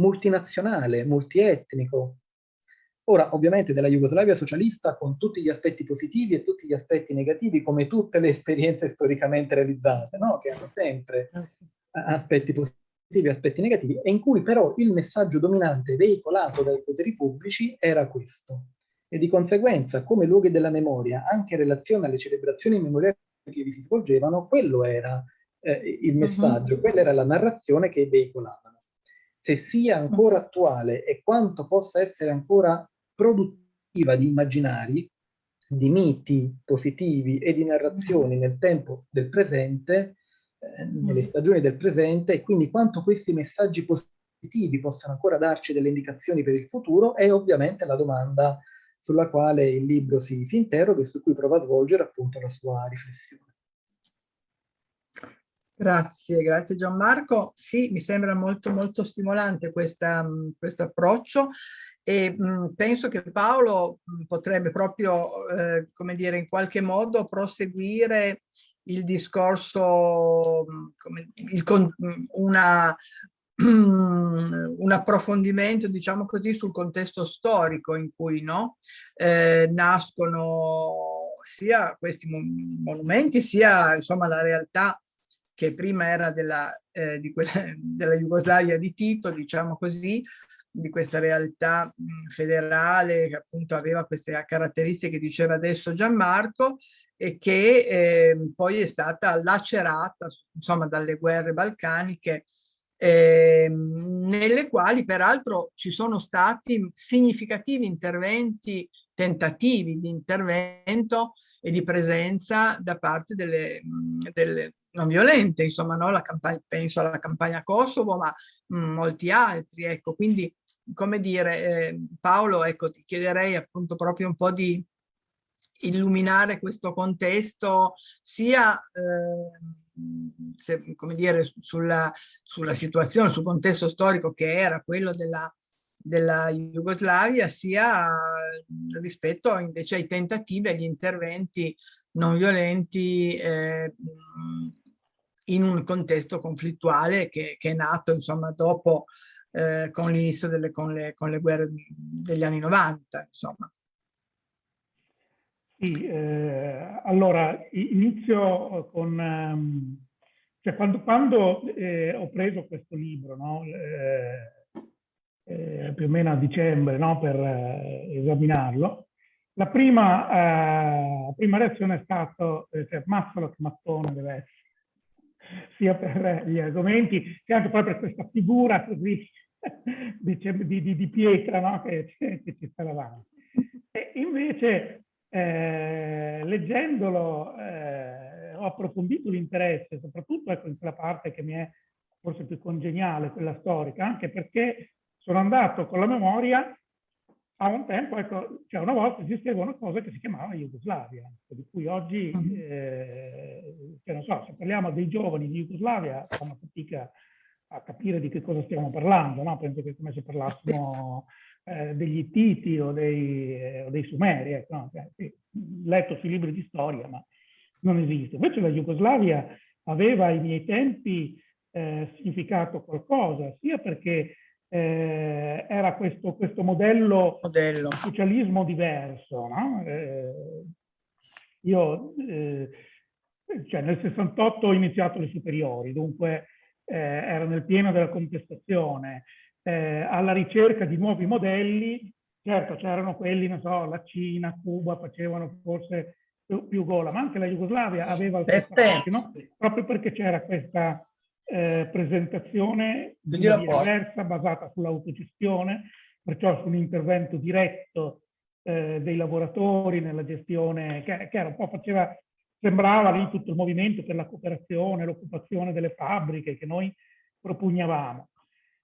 multinazionale, multietnico. Ora, ovviamente della Jugoslavia socialista con tutti gli aspetti positivi e tutti gli aspetti negativi, come tutte le esperienze storicamente realizzate, no? che hanno sempre ah, aspetti positivi e aspetti negativi, e in cui però il messaggio dominante veicolato dai poteri pubblici era questo. E di conseguenza, come luoghi della memoria, anche in relazione alle celebrazioni memoriali che vi si svolgevano, quello era eh, il messaggio, uh -huh. quella era la narrazione che veicolavano. Se sia ancora attuale e quanto possa essere ancora produttiva di immaginari, di miti positivi e di narrazioni nel tempo del presente, eh, nelle stagioni del presente, e quindi quanto questi messaggi positivi possano ancora darci delle indicazioni per il futuro, è ovviamente la domanda sulla quale il libro si, si interroga e su cui prova a svolgere appunto la sua riflessione. Grazie, grazie Gianmarco. Sì, mi sembra molto molto stimolante questo approccio e mh, penso che Paolo mh, potrebbe proprio, eh, come dire, in qualche modo proseguire il discorso, come, il, una, un approfondimento, diciamo così, sul contesto storico in cui no, eh, nascono sia questi monumenti, sia insomma la realtà che prima era della, eh, di quella, della Jugoslavia di Tito, diciamo così, di questa realtà federale che appunto aveva queste caratteristiche che diceva adesso Gianmarco e che eh, poi è stata lacerata insomma dalle guerre balcaniche eh, nelle quali peraltro ci sono stati significativi interventi, tentativi di intervento e di presenza da parte delle, delle non violente, insomma, no? La campagna, penso alla campagna Kosovo, ma mh, molti altri, ecco, quindi come dire, eh, Paolo, ecco, ti chiederei appunto proprio un po' di illuminare questo contesto sia eh, se, come dire, sulla, sulla situazione, sul contesto storico che era quello della, della Jugoslavia, sia rispetto invece ai tentativi e agli interventi non violenti eh, in un contesto conflittuale che, che è nato insomma dopo eh, con l'inizio delle con con le guerre degli anni 90 insomma. Sì, eh, allora inizio con, um, cioè quando, quando eh, ho preso questo libro, no, eh, eh più o meno a dicembre, no, per eh, esaminarlo, la prima, eh, prima, reazione è stata, cioè, mazzolo che mattone deve essere, sia per gli argomenti, sia anche poi per questa figura così di, di, di pietra no, che, che ci sta davanti. E invece eh, leggendolo eh, ho approfondito l'interesse, soprattutto ecco, in quella parte che mi è forse più congeniale, quella storica, anche perché sono andato con la memoria a un tempo, ecco, cioè una volta esisteva una cosa che si chiamava Jugoslavia, di cui oggi, eh, cioè non so, se parliamo dei giovani di Jugoslavia, fanno fatica a capire di che cosa stiamo parlando, no? Penso che è come se parlassimo eh, degli Ittiti o dei, eh, o dei Sumeri, ecco, no? cioè, sì, letto sui libri di storia, ma non esiste. Invece la Jugoslavia aveva ai miei tempi eh, significato qualcosa, sia perché eh, era questo, questo modello, modello, di socialismo diverso. No? Eh, io eh, cioè nel 68 ho iniziato le superiori, dunque eh, ero nel pieno della contestazione, eh, alla ricerca di nuovi modelli, certo c'erano quelli, non so, la Cina, Cuba facevano forse più, più gola, ma anche la Jugoslavia aveva il suo no? proprio perché c'era questa eh, presentazione diversa, basata sull'autogestione, perciò su un intervento diretto eh, dei lavoratori nella gestione, che, che era un po' faceva, sembrava lì tutto il movimento per la cooperazione, l'occupazione delle fabbriche che noi propugnavamo.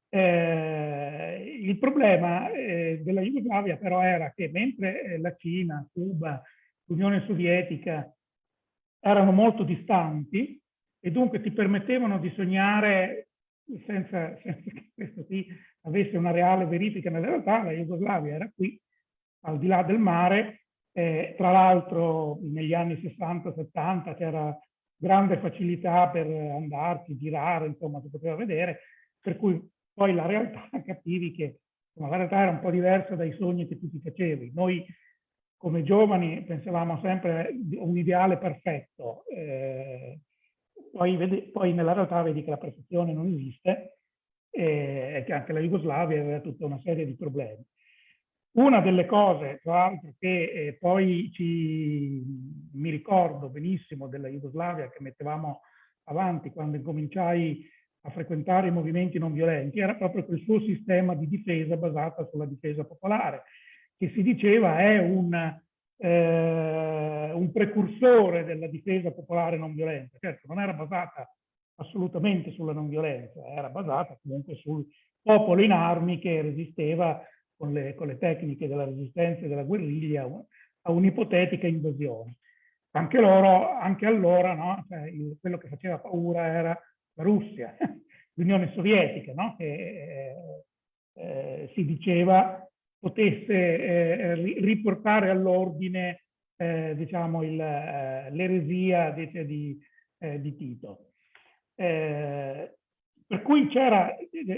Eh, il problema eh, della Jugoslavia però era che mentre eh, la Cina, Cuba, l'Unione Sovietica erano molto distanti e dunque ti permettevano di sognare senza, senza che questo qui avesse una reale verifica nella realtà, la Jugoslavia era qui, al di là del mare, eh, tra l'altro negli anni 60-70 c'era grande facilità per andarci, girare, insomma si poteva vedere, per cui poi la realtà capivi che la realtà era un po' diversa dai sogni che tu ti facevi. Noi come giovani pensavamo sempre a un ideale perfetto, eh, poi, vedi, poi, nella realtà vedi che la perfezione non esiste e che anche la Jugoslavia aveva tutta una serie di problemi. Una delle cose, tra l'altro, che eh, poi ci, mi ricordo benissimo della Jugoslavia che mettevamo avanti quando incominciai a frequentare i movimenti non violenti, era proprio quel suo sistema di difesa basata sulla difesa popolare, che si diceva è un, eh, un precursore della difesa popolare non violenta. Certo, non era basata assolutamente sulla non violenza, era basata comunque sul popolo in armi che resisteva con le, con le tecniche della resistenza e della guerriglia a un'ipotetica invasione. Anche loro, anche allora, no? cioè, quello che faceva paura era Russia, l'Unione Sovietica, no? che eh, eh, si diceva potesse eh, riportare all'ordine eh, diciamo l'eresia di, di, Tito. Per cui c'era,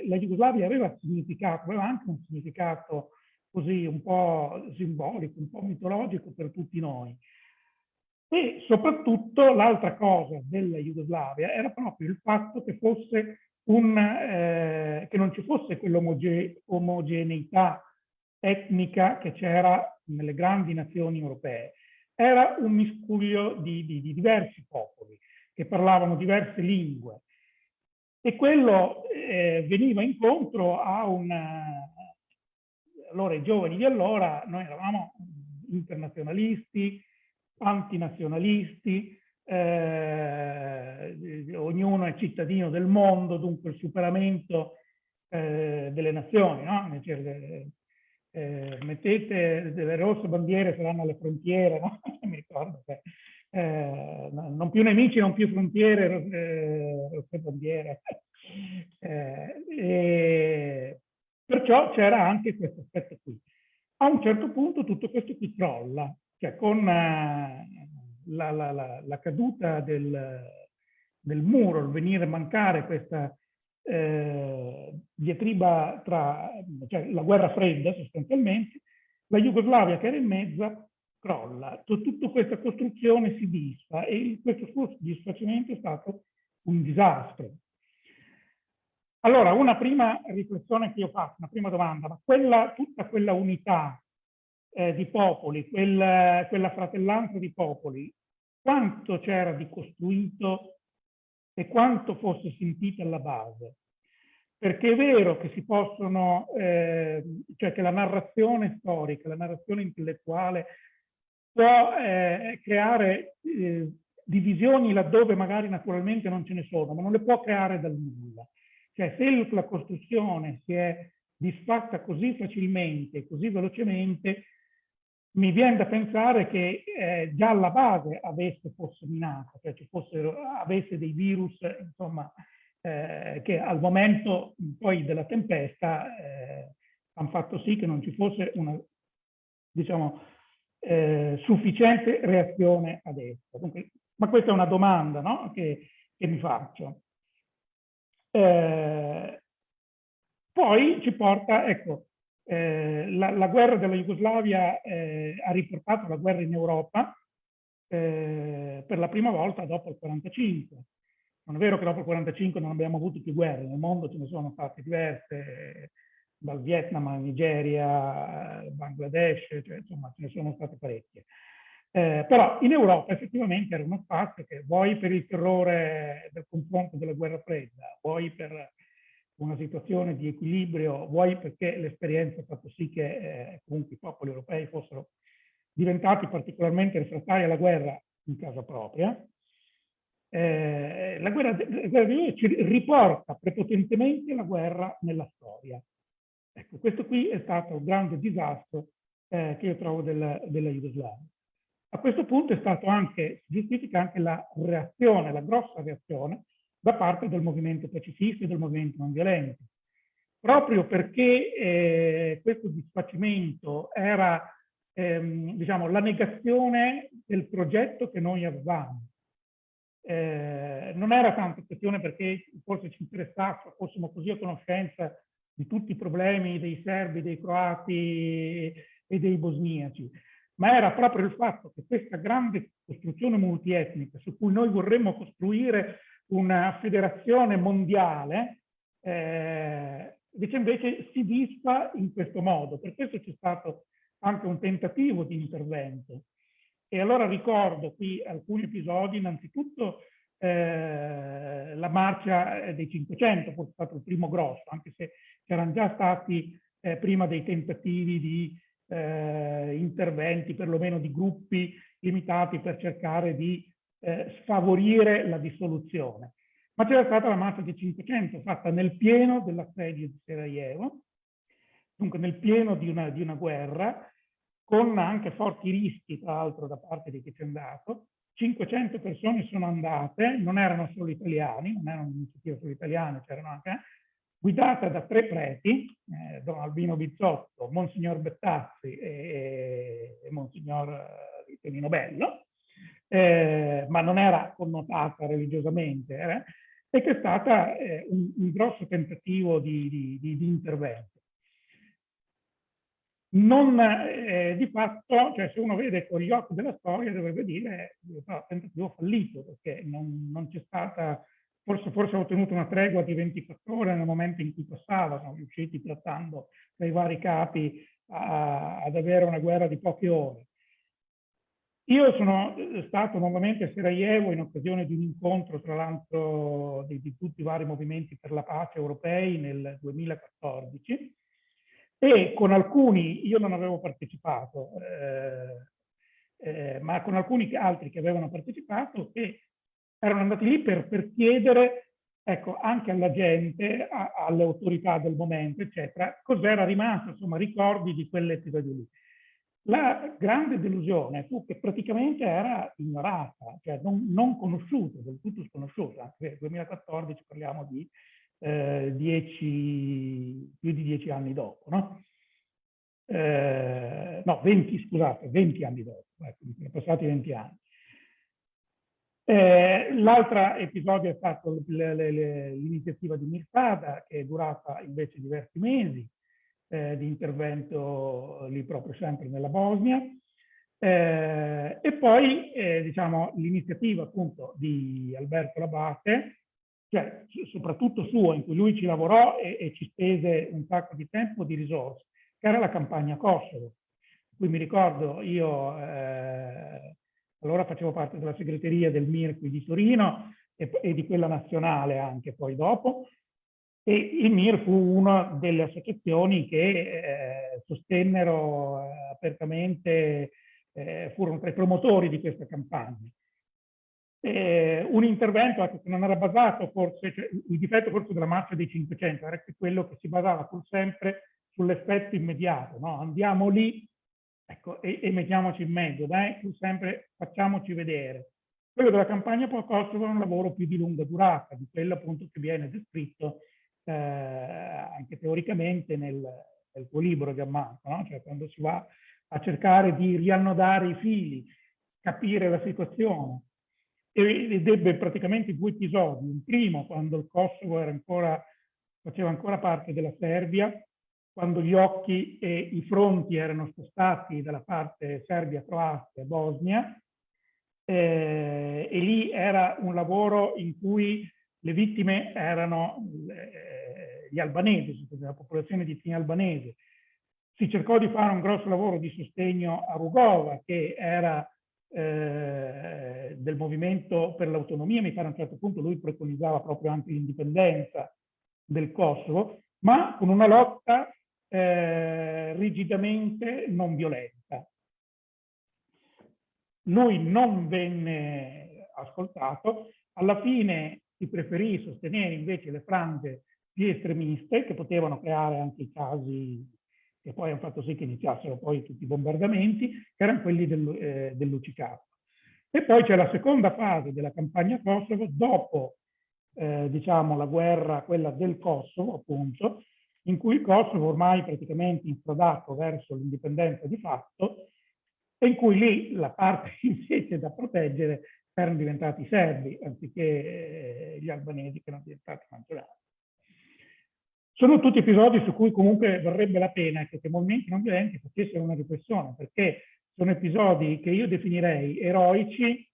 la Jugoslavia aveva significato, aveva anche un significato così un po' simbolico, un po' mitologico per tutti noi. E soprattutto l'altra cosa della Jugoslavia era proprio il fatto che, un, eh, che non ci fosse quell'omogeneità etnica che c'era nelle grandi nazioni europee. Era un miscuglio di, di, di diversi popoli che parlavano diverse lingue e quello eh, veniva incontro a un... Allora i giovani di allora, noi eravamo internazionalisti, antinazionalisti, eh, ognuno è cittadino del mondo, dunque il superamento eh, delle nazioni, no? cioè, eh, mettete delle rosse bandiere saranno alle frontiere, no? mi ricordo che eh, non più nemici, non più frontiere, eh, rosse bandiere. Eh, perciò c'era anche questo aspetto qui. A un certo punto tutto questo qui crolla, cioè con uh, la, la, la, la, caduta del, del, muro, il venire a mancare questa eh, diatriba tra cioè la guerra fredda sostanzialmente, la Jugoslavia che era in mezzo crolla, tutta questa costruzione si disfa e questo suo disfacimento è stato un disastro. Allora, una prima riflessione che io faccio, una prima domanda, ma quella, tutta quella unità eh, di popoli, quel, quella fratellanza di popoli, quanto c'era di costruito e quanto fosse sentita alla base? Perché è vero che si possono, eh, cioè che la narrazione storica, la narrazione intellettuale può eh, creare eh, divisioni laddove magari naturalmente non ce ne sono, ma non le può creare dal nulla. Cioè se la costruzione si è disfatta così facilmente, così velocemente, mi viene da pensare che eh, già alla base avesse fosse minata, cioè ci fossero, avesse dei virus, insomma, eh, che al momento poi della tempesta eh, hanno fatto sì che non ci fosse una, diciamo, eh, sufficiente reazione ad essa. Dunque, ma questa è una domanda no? che, che, mi faccio. Eh, poi ci porta, ecco, eh, la, la, guerra della Jugoslavia eh, ha riportato la guerra in Europa eh, per la prima volta dopo il 45. Non è vero che dopo il 45 non abbiamo avuto più guerre, nel mondo ce ne sono state diverse, dal Vietnam alla Nigeria, Bangladesh, cioè, insomma ce ne sono state parecchie. Eh, però in Europa effettivamente era uno spazio che vuoi per il terrore del confronto della guerra fredda, vuoi per una situazione di equilibrio, vuoi perché l'esperienza ha fatto sì che eh, comunque i popoli europei fossero diventati particolarmente refrattari alla guerra in casa propria. Eh, la, guerra, la guerra di ci riporta prepotentemente la guerra nella storia. Ecco, questo qui è stato un grande disastro eh, che io trovo della, della Jugoslavia. A questo punto è stato anche, si giustifica anche la reazione, la grossa reazione da parte del movimento pacifista e del movimento non violento. Proprio perché eh, questo disfacimento era ehm, diciamo, la negazione del progetto che noi avevamo. Eh, non era tanto questione perché forse ci interessasse, fossimo così a conoscenza di tutti i problemi dei serbi, dei croati e dei bosniaci, ma era proprio il fatto che questa grande costruzione multietnica su cui noi vorremmo costruire una federazione mondiale, eh, invece si disfa in questo modo. Per questo c'è stato anche un tentativo di intervento. E allora ricordo qui alcuni episodi, innanzitutto eh, la marcia dei 500, forse è stato il primo grosso, anche se c'erano già stati eh, prima dei tentativi di eh, interventi, perlomeno di gruppi limitati per cercare di eh, sfavorire la dissoluzione. Ma c'era stata la massa di 500 fatta nel pieno dell'assedio di Sarajevo, dunque nel pieno di una, di una guerra, con anche forti rischi, tra l'altro, da parte di chi c'è andato. 500 persone sono andate, non erano solo italiani, non erano un'iniziativa solo italiane, c'erano anche, guidata da tre preti, eh, Don Albino Bizzotto, Monsignor Bettazzi e, e Monsignor Tonino eh, Bello, eh, ma non era connotata religiosamente, eh, e che è stata eh, un, un, grosso tentativo di, di, di, di intervento. Non, eh, di fatto, cioè se uno vede con gli occhi della storia, dovrebbe dire è un tentativo fallito, perché non, non c'è stata, forse, forse ha ottenuto una tregua di 24 ore nel momento in cui passava, sono riusciti trattando tra i vari capi a, ad avere una guerra di poche ore. Io sono eh, stato nuovamente a Sarajevo in occasione di un incontro, tra l'altro, di, di, tutti i vari movimenti per la pace europei nel 2014 e con alcuni, io non avevo partecipato, eh, eh, ma con alcuni altri che avevano partecipato che erano andati lì per, per chiedere ecco, anche alla gente, a, alle autorità del momento, eccetera, cos'era rimasto, insomma, ricordi di quell'episodio lì. La grande delusione fu che praticamente era ignorata, cioè non, non conosciuta, del tutto sconosciuta, anche nel 2014 parliamo di eh, dieci, più di dieci anni dopo, no? Eh, no, 20, scusate, 20 anni dopo, ecco, sono passati 20 anni. Eh, L'altro episodio è stato l'iniziativa di Mirfada, che è durata invece diversi mesi, eh, di intervento lì proprio sempre nella Bosnia. Eh, e poi eh, diciamo l'iniziativa appunto di Alberto Labate, cioè soprattutto sua, in cui lui ci lavorò e, e, ci spese un sacco di tempo di risorse, che era la campagna Kosovo. Qui mi ricordo io, eh, allora facevo parte della segreteria del MIR qui di Torino e, e di quella nazionale anche poi dopo, e il MIR fu una delle associazioni che eh, sostennero eh, apertamente, eh, furono tra i promotori di questa campagna. eh, un intervento ecco, che non era basato forse, cioè, il difetto forse della marcia dei 500 era che quello che si basava pur sempre sull'effetto immediato, no? andiamo lì ecco, e, e, mettiamoci in mezzo, dai, pur sempre facciamoci vedere. Quello della campagna pro Kosovo è un lavoro più di lunga durata, di quello appunto che viene descritto eh, anche teoricamente nel, nel tuo libro Gianmarco, no? cioè quando si va a cercare di riannodare i fili, capire la situazione, ed ebbe praticamente due episodi. Un primo quando il Kosovo ancora, faceva ancora parte della Serbia, quando gli occhi e i fronti erano spostati dalla parte Serbia-Croazia e Bosnia, eh, e lì era un lavoro in cui le vittime erano eh, gli albanesi, la popolazione di etnia albanese. Si cercò di fare un grosso lavoro di sostegno a Rugova, che era eh, del movimento per l'autonomia, mi pare a un certo punto lui preconizzava proprio anche l'indipendenza del Kosovo, ma con una lotta eh, rigidamente non violenta. Lui non venne ascoltato, alla fine si preferì sostenere invece le frange più estremiste che potevano creare anche i casi che poi hanno fatto sì che iniziassero poi tutti i bombardamenti, che erano quelli del, eh, dell'Ucicato. E poi c'è la seconda fase della campagna Kosovo, dopo eh, diciamo, la guerra, quella del Kosovo, appunto, in cui il Kosovo ormai praticamente infrodato verso l'indipendenza di fatto, e in cui lì la parte invece da proteggere erano diventati i serbi, anziché eh, gli albanesi che erano diventati maggioranza. Sono tutti episodi su cui comunque varrebbe la pena che i movimenti non violenti facessero una riflessione, perché sono episodi che io definirei eroici,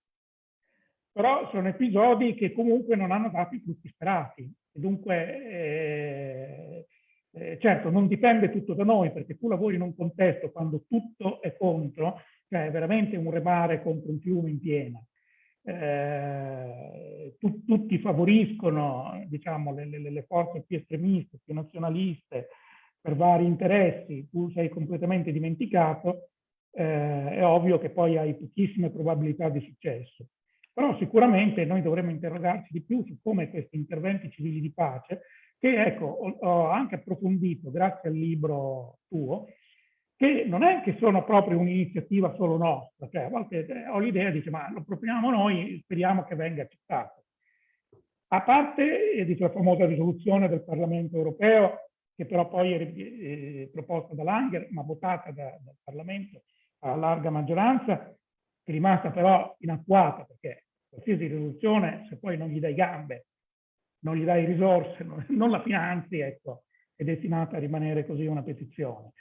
però sono episodi che comunque non hanno dato i frutti sperati. Dunque, eh, eh, certo, non dipende tutto da noi, perché tu lavori in un contesto quando tutto è contro, cioè veramente un remare contro un fiume in piena eh, tu, tutti favoriscono diciamo, le, le, le, forze più estremiste, più nazionaliste, per vari interessi, tu sei completamente dimenticato, eh, è ovvio che poi hai pochissime probabilità di successo. Però sicuramente noi dovremmo interrogarci di più su come questi interventi civili di pace, che ecco, ho, ho anche approfondito grazie al libro tuo, che non è che sono proprio un'iniziativa solo nostra, cioè a volte eh, ho l'idea di dire ma lo proponiamo noi, speriamo che venga accettato. A parte eh, la famosa risoluzione del Parlamento europeo, che però poi è eh, proposta da Langer, ma votata da, dal Parlamento a larga maggioranza, è rimasta però inattuata, perché qualsiasi risoluzione, se poi non gli dai gambe, non gli dai risorse, non, non la finanzi, ecco, è destinata a rimanere così una petizione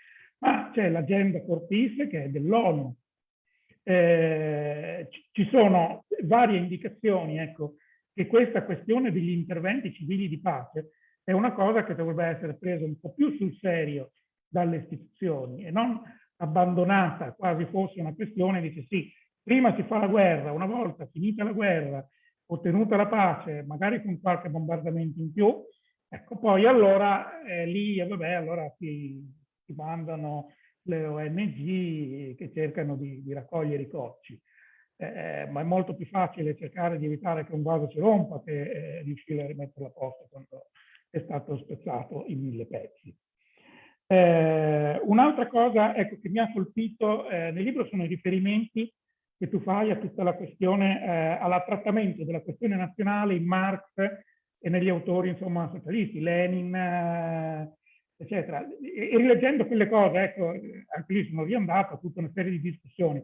ma c'è l'agenda Cortis che è dell'ONU. Eh, ci sono varie indicazioni ecco, che questa questione degli interventi civili di pace è una cosa che dovrebbe essere presa un po' più sul serio dalle istituzioni e non abbandonata quasi fosse una questione, dice sì, prima si fa la guerra, una volta finita la guerra, ottenuta la pace, magari con qualche bombardamento in più, ecco poi allora eh, lì, vabbè, allora si, mandano le ONG che cercano di, di raccogliere i cocci. Eh, ma è molto più facile cercare di evitare che un vaso si rompa che eh, riuscire a rimetterlo a posto quando è stato spezzato in mille pezzi. Eh, Un'altra cosa ecco, che mi ha colpito eh, nel libro sono i riferimenti che tu fai a tutta la questione, eh, al trattamento della questione nazionale in Marx e negli autori insomma, socialisti, Lenin, eh, eccetera. E, rileggendo quelle cose, ecco, anche lì sono riandato a tutta una serie di discussioni.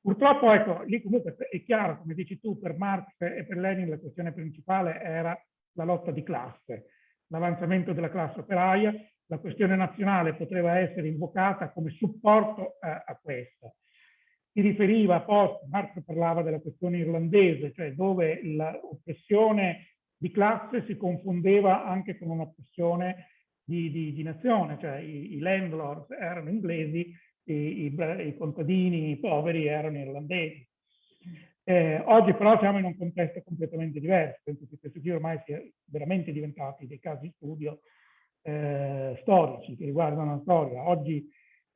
Purtroppo, ecco, lì comunque è chiaro, come dici tu, per Marx e per Lenin la questione principale era la lotta di classe, l'avanzamento della classe operaia, la questione nazionale poteva essere invocata come supporto a, eh, a questa. Si riferiva a post, Marx parlava della questione irlandese, cioè dove l'oppressione di classe si confondeva anche con un'oppressione di, di, di nazione, cioè i, i, landlords erano inglesi, i, i, i contadini poveri erano irlandesi. Eh, oggi però siamo in un contesto completamente diverso, penso che questo qui ormai sia veramente diventati dei casi di studio eh, storici che riguardano la storia. Oggi,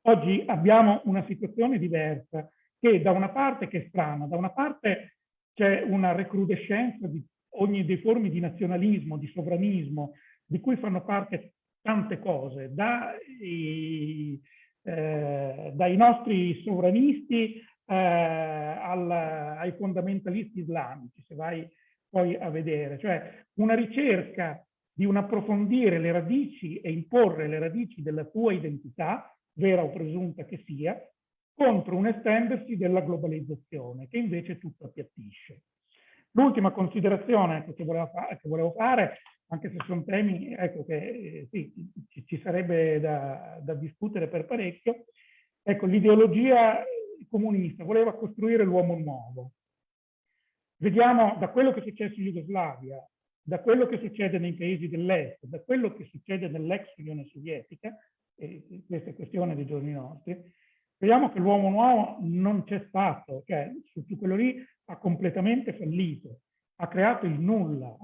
oggi abbiamo una situazione diversa che da una parte che è strana, da una parte c'è una recrudescenza di ogni dei forme di nazionalismo, di sovranismo, di cui fanno parte tante cose, dai, eh, dai nostri sovranisti eh, al, ai fondamentalisti islamici, se vai poi a vedere, cioè una ricerca di un approfondire le radici e imporre le radici della tua identità, vera o presunta che sia, contro un estendersi della globalizzazione, che invece tutto appiattisce. L'ultima considerazione che volevo, fare, anche se sono temi ecco, che eh, sì, ci, sarebbe da, da, discutere per parecchio, ecco, l'ideologia comunista voleva costruire l'uomo nuovo. Vediamo da quello che è successo in Jugoslavia, da quello che succede nei paesi dell'est, da quello che succede nell'ex Unione Sovietica, e questa è questione dei giorni nostri, vediamo che l'uomo nuovo non c'è stato, cioè su, quello lì ha completamente fallito, ha creato il nulla,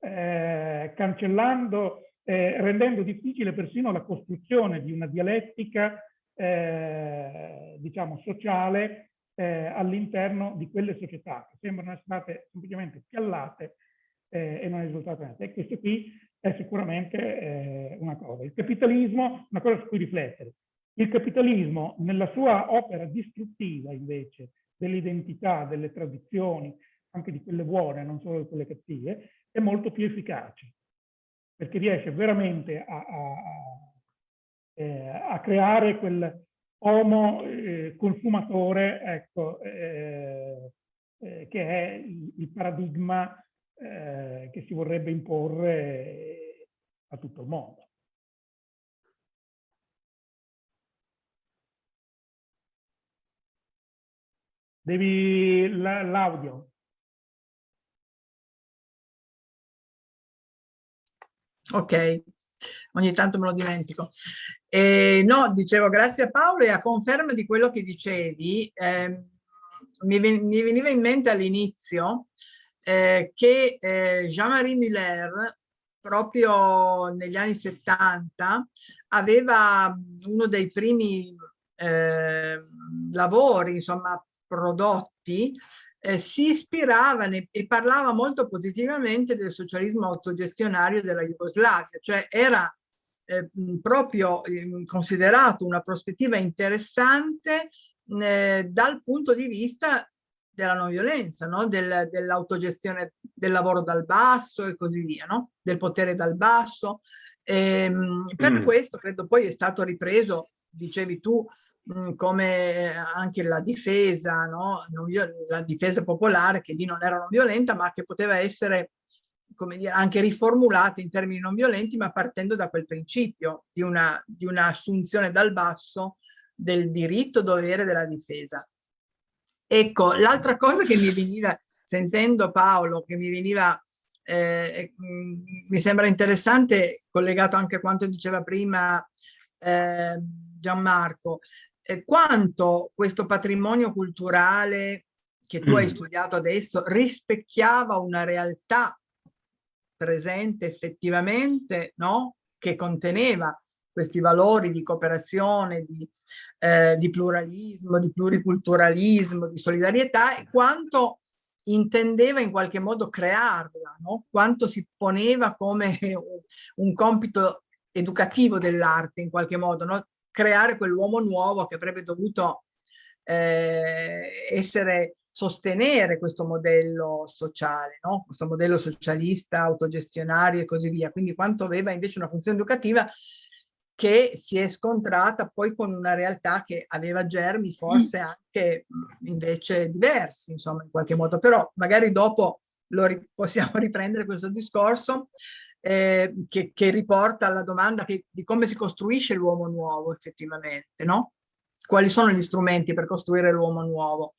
eh, cancellando, eh, rendendo difficile persino la costruzione di una dialettica, eh, diciamo, sociale eh, all'interno di quelle società che sembrano essere state semplicemente piallate eh, e non è risultato niente. E questo qui è sicuramente eh, una cosa. Il capitalismo, una cosa su cui riflettere. Il capitalismo, nella sua opera distruttiva, invece, dell'identità, delle tradizioni, anche di quelle buone, non solo di quelle cattive, è molto più efficace, perché riesce veramente a, a, a, eh, creare quel homo eh, consumatore, ecco, eh, eh che è il, paradigma che si vorrebbe imporre a tutto il mondo. Devi l'audio. Ok, ogni tanto me lo dimentico. Eh, no, dicevo grazie a Paolo e a conferma di quello che dicevi, eh, mi, mi, veniva in mente all'inizio eh, che eh, Jean-Marie Muller proprio negli anni 70 aveva uno dei primi eh, lavori, insomma, prodotti, eh, si ispirava e parlava molto positivamente del socialismo autogestionario della Jugoslavia, cioè era eh, proprio eh, considerato una prospettiva interessante eh, dal punto di vista della non violenza, no? del, dell'autogestione del lavoro dal basso e così via, no? del potere dal basso. E, ehm, per mm. questo credo poi è stato ripreso, dicevi tu, mh, come anche la difesa, no? la difesa popolare che lì non era non violenta ma che poteva essere dire, anche riformulata in termini non violenti ma partendo da quel principio di una, di dal basso del diritto dovere della difesa. Ecco, l'altra cosa che mi veniva, sentendo Paolo, che mi veniva, eh, mi sembra interessante, collegato anche a quanto diceva prima eh, Gianmarco, eh, quanto questo patrimonio culturale che tu mm. hai studiato adesso rispecchiava una realtà presente effettivamente, no? che conteneva questi valori di cooperazione, di, eh, di pluralismo, di pluriculturalismo, di solidarietà e quanto intendeva in qualche modo crearla, no? quanto si poneva come un compito educativo dell'arte in qualche modo, no? Creare quell'uomo nuovo che avrebbe dovuto eh, essere, sostenere questo modello sociale, no? questo modello socialista, autogestionario e così via. Quindi quanto aveva invece una funzione educativa che si è scontrata poi con una realtà che aveva germi forse anche invece diversi, insomma, in qualche modo. Però magari dopo lo possiamo riprendere questo discorso eh, che, che, riporta alla domanda che, di come si costruisce l'uomo nuovo effettivamente, no? Quali sono gli strumenti per costruire l'uomo nuovo?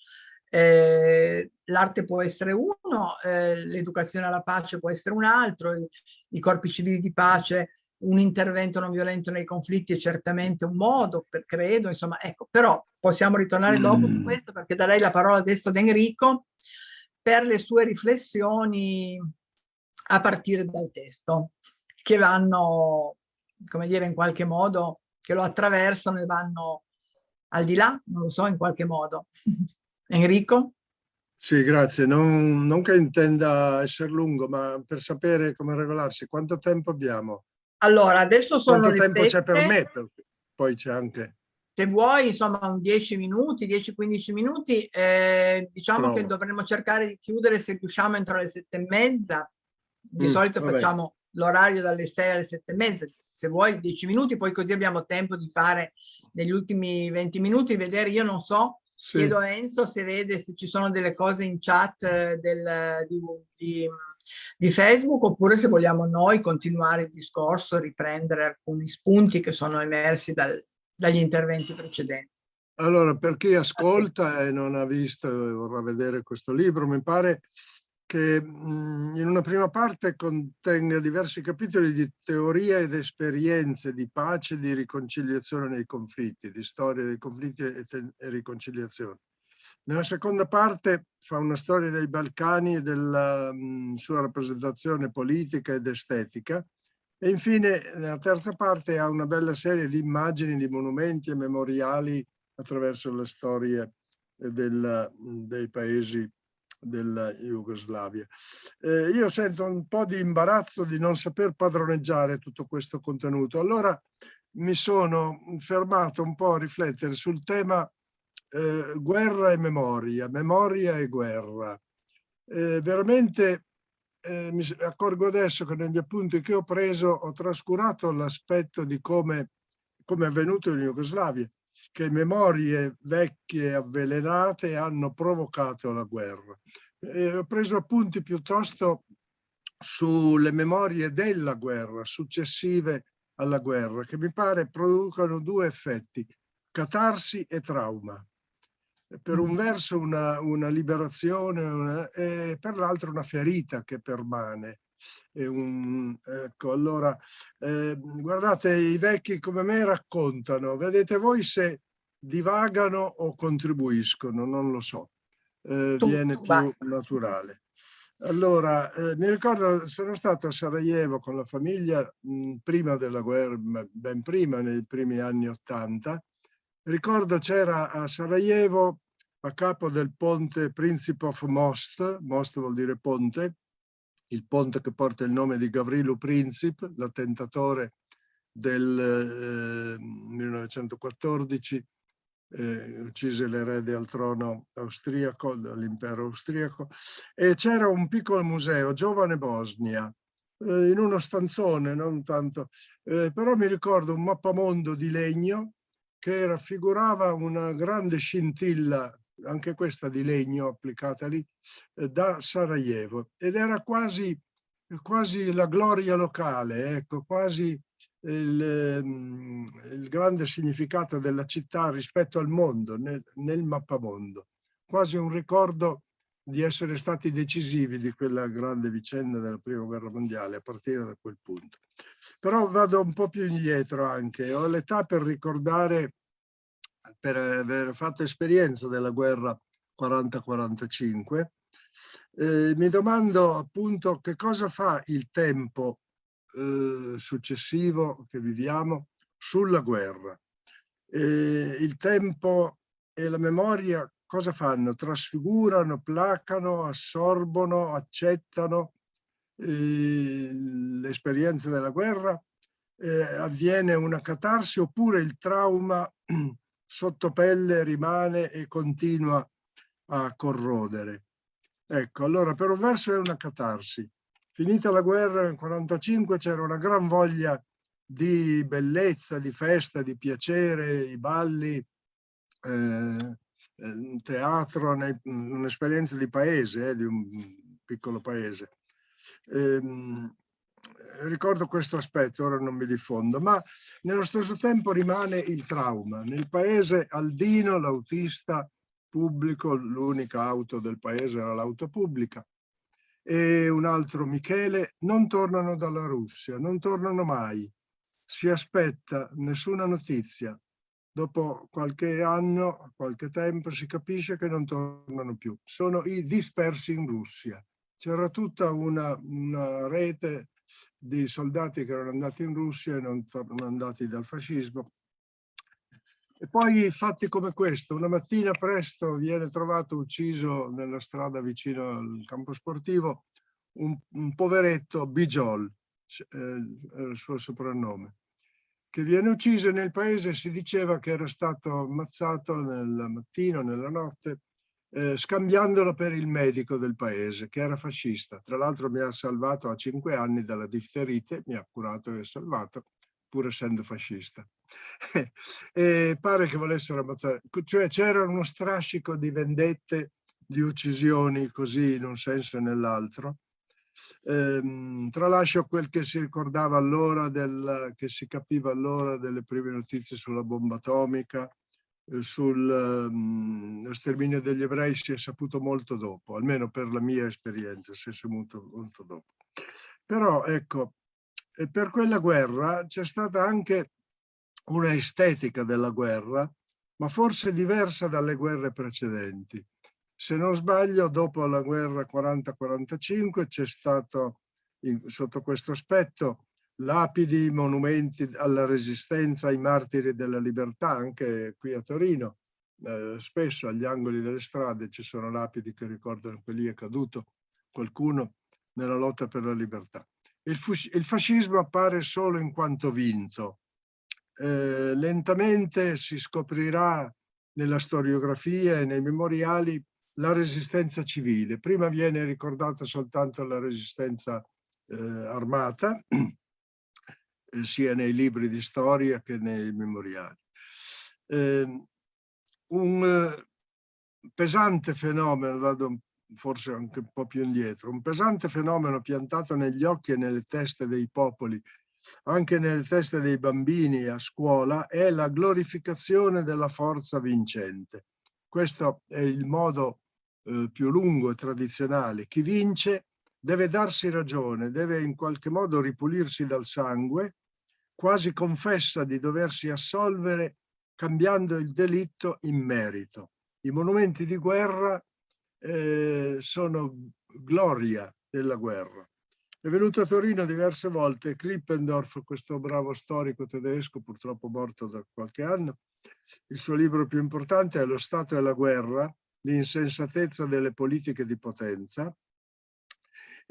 Eh, L'arte può essere uno, eh, l'educazione alla pace può essere un altro, i, i corpi civili di pace un intervento non violento nei conflitti è certamente un modo, per, credo, insomma, ecco, però possiamo ritornare mm. dopo su questo perché darei la parola adesso ad Enrico per le sue riflessioni a partire dal testo, che vanno, come dire, in qualche modo, che lo attraversano e vanno al di là, non lo so, in qualche modo. Enrico? Sì, grazie. Non, non, che intenda essere lungo, ma per sapere come regolarsi, quanto tempo abbiamo? Allora, adesso sono Quanto tempo c'è per me? Poi c'è anche... Se vuoi, insomma, un 10 minuti, 10-15 minuti, eh, diciamo Provo. che dovremmo cercare di chiudere se riusciamo entro le sette e mezza. Di mm, solito vabbè. facciamo l'orario dalle 6 alle sette e mezza. Se vuoi 10 minuti, poi così abbiamo tempo di fare negli ultimi 20 minuti, vedere, io non so, sì. chiedo a Enzo se vede se ci sono delle cose in chat eh, del, di, di di Facebook oppure se vogliamo noi continuare il discorso, riprendere alcuni spunti che sono emersi dal, dagli interventi precedenti. Allora, per chi ascolta e non ha visto e vorrà vedere questo libro, mi pare che mh, in una prima parte contenga diversi capitoli di teoria ed esperienze di pace e di riconciliazione nei conflitti, di storia dei conflitti e, e riconciliazione. Nella seconda parte fa una storia dei Balcani e della mh, sua rappresentazione politica ed estetica e infine nella terza parte ha una bella serie di immagini, di monumenti e memoriali attraverso le storie del, dei paesi della Jugoslavia. Eh, io sento un po' di imbarazzo di non saper padroneggiare tutto questo contenuto. Allora mi sono fermato un po' a riflettere sul tema eh, guerra e memoria, memoria e guerra. Eh, veramente eh, mi accorgo adesso che negli appunti che ho preso ho trascurato l'aspetto di come, come è avvenuto in Jugoslavia, che memorie vecchie avvelenate hanno provocato la guerra. ho preso appunti piuttosto sulle memorie della guerra, successive alla guerra, che mi pare producano due effetti, catarsi e trauma per un verso una, una liberazione una, e per l'altro una ferita che permane. Un, ecco, allora, eh, guardate, i vecchi come me raccontano, vedete voi se divagano o contribuiscono, non lo so, eh, viene più naturale. Allora, eh, mi ricordo, sono stato a Sarajevo con la famiglia mh, prima della guerra, ben prima, nei primi anni Ottanta, Ricordo c'era a Sarajevo, a capo del ponte Principe of Most, Most vuol dire ponte, il ponte che porta il nome di Gavrilo Princip, l'attentatore del eh, 1914, eh, uccise l'erede al trono austriaco, dell'impero austriaco, e c'era un piccolo museo, Giovane Bosnia, eh, in uno stanzone, non tanto, eh, però mi ricordo un mappamondo di legno che raffigurava una grande scintilla, anche questa di legno applicata lì, eh, da Sarajevo. Ed era quasi, quasi la gloria locale, ecco, quasi il, ehm, il, grande significato della città rispetto al mondo, nel, nel mappamondo. Quasi un ricordo di essere stati decisivi di quella grande vicenda della prima guerra mondiale a partire da quel punto. Però vado un po' più indietro anche, ho l'età per ricordare, per aver fatto esperienza della guerra 40-45, eh, mi domando appunto che cosa fa il tempo eh, successivo che viviamo sulla guerra. Eh, il tempo e la memoria cosa fanno? Trasfigurano, placano, assorbono, accettano eh, l'esperienza della guerra? Eh, avviene una catarsi oppure il trauma sotto pelle rimane e continua a corrodere? Ecco, allora per un verso è una catarsi. Finita la guerra nel 1945 c'era una gran voglia di bellezza, di festa, di piacere, i balli, eh, teatro, un'esperienza di paese, eh, di un piccolo paese. Ehm, ricordo questo aspetto, ora non mi diffondo, ma nello stesso tempo rimane il trauma. Nel paese Aldino, l'autista pubblico, l'unica auto del paese era l'auto pubblica, e un altro Michele, non tornano dalla Russia, non tornano mai. Si aspetta nessuna notizia, dopo qualche anno, qualche tempo, si capisce che non tornano più. Sono i dispersi in Russia. C'era tutta una, una, rete di soldati che erano andati in Russia e non tornano andati dal fascismo. E poi fatti come questo, una mattina presto viene trovato ucciso nella strada vicino al campo sportivo un, un poveretto, Bijol, eh, il suo soprannome, che viene ucciso nel paese si diceva che era stato ammazzato nel mattino, nella notte, eh, scambiandolo per il medico del paese, che era fascista. Tra l'altro mi ha salvato a cinque anni dalla difterite, mi ha curato e salvato, pur essendo fascista. e pare che volessero ammazzare, cioè c'era uno strascico di vendette, di uccisioni così in un senso e nell'altro. Ehm, tralascio quel che si ricordava allora, del, che si capiva allora delle prime notizie sulla bomba atomica, sullo ehm, sterminio degli ebrei si è saputo molto dopo, almeno per la mia esperienza, si è saputo molto dopo. Però ecco, per quella guerra c'è stata anche una estetica della guerra, ma forse diversa dalle guerre precedenti. Se non sbaglio, dopo la guerra 40-45 c'è stato, in, sotto questo aspetto, lapidi, monumenti alla resistenza, ai martiri della libertà, anche qui a Torino. Eh, spesso agli angoli delle strade ci sono lapidi che ricordano che lì è caduto qualcuno nella lotta per la libertà. Il, il fascismo appare solo in quanto vinto, eh, lentamente si scoprirà nella storiografia e nei memoriali la resistenza civile. Prima viene ricordata soltanto la resistenza eh, armata, eh, sia nei libri di storia che nei memoriali. Ehm, un eh, pesante fenomeno, vado forse anche un po' più indietro, un pesante fenomeno piantato negli occhi e nelle teste dei popoli anche nelle teste dei bambini a scuola è la glorificazione della forza vincente. Questo è il modo eh, più lungo e tradizionale. Chi vince deve darsi ragione, deve in qualche modo ripulirsi dal sangue, quasi confessa di doversi assolvere cambiando il delitto in merito. I monumenti di guerra eh, sono gloria della guerra. È venuto a Torino diverse volte Krippendorf, questo bravo storico tedesco, purtroppo morto da qualche anno. Il suo libro più importante è Lo Stato e la guerra, l'insensatezza delle politiche di potenza.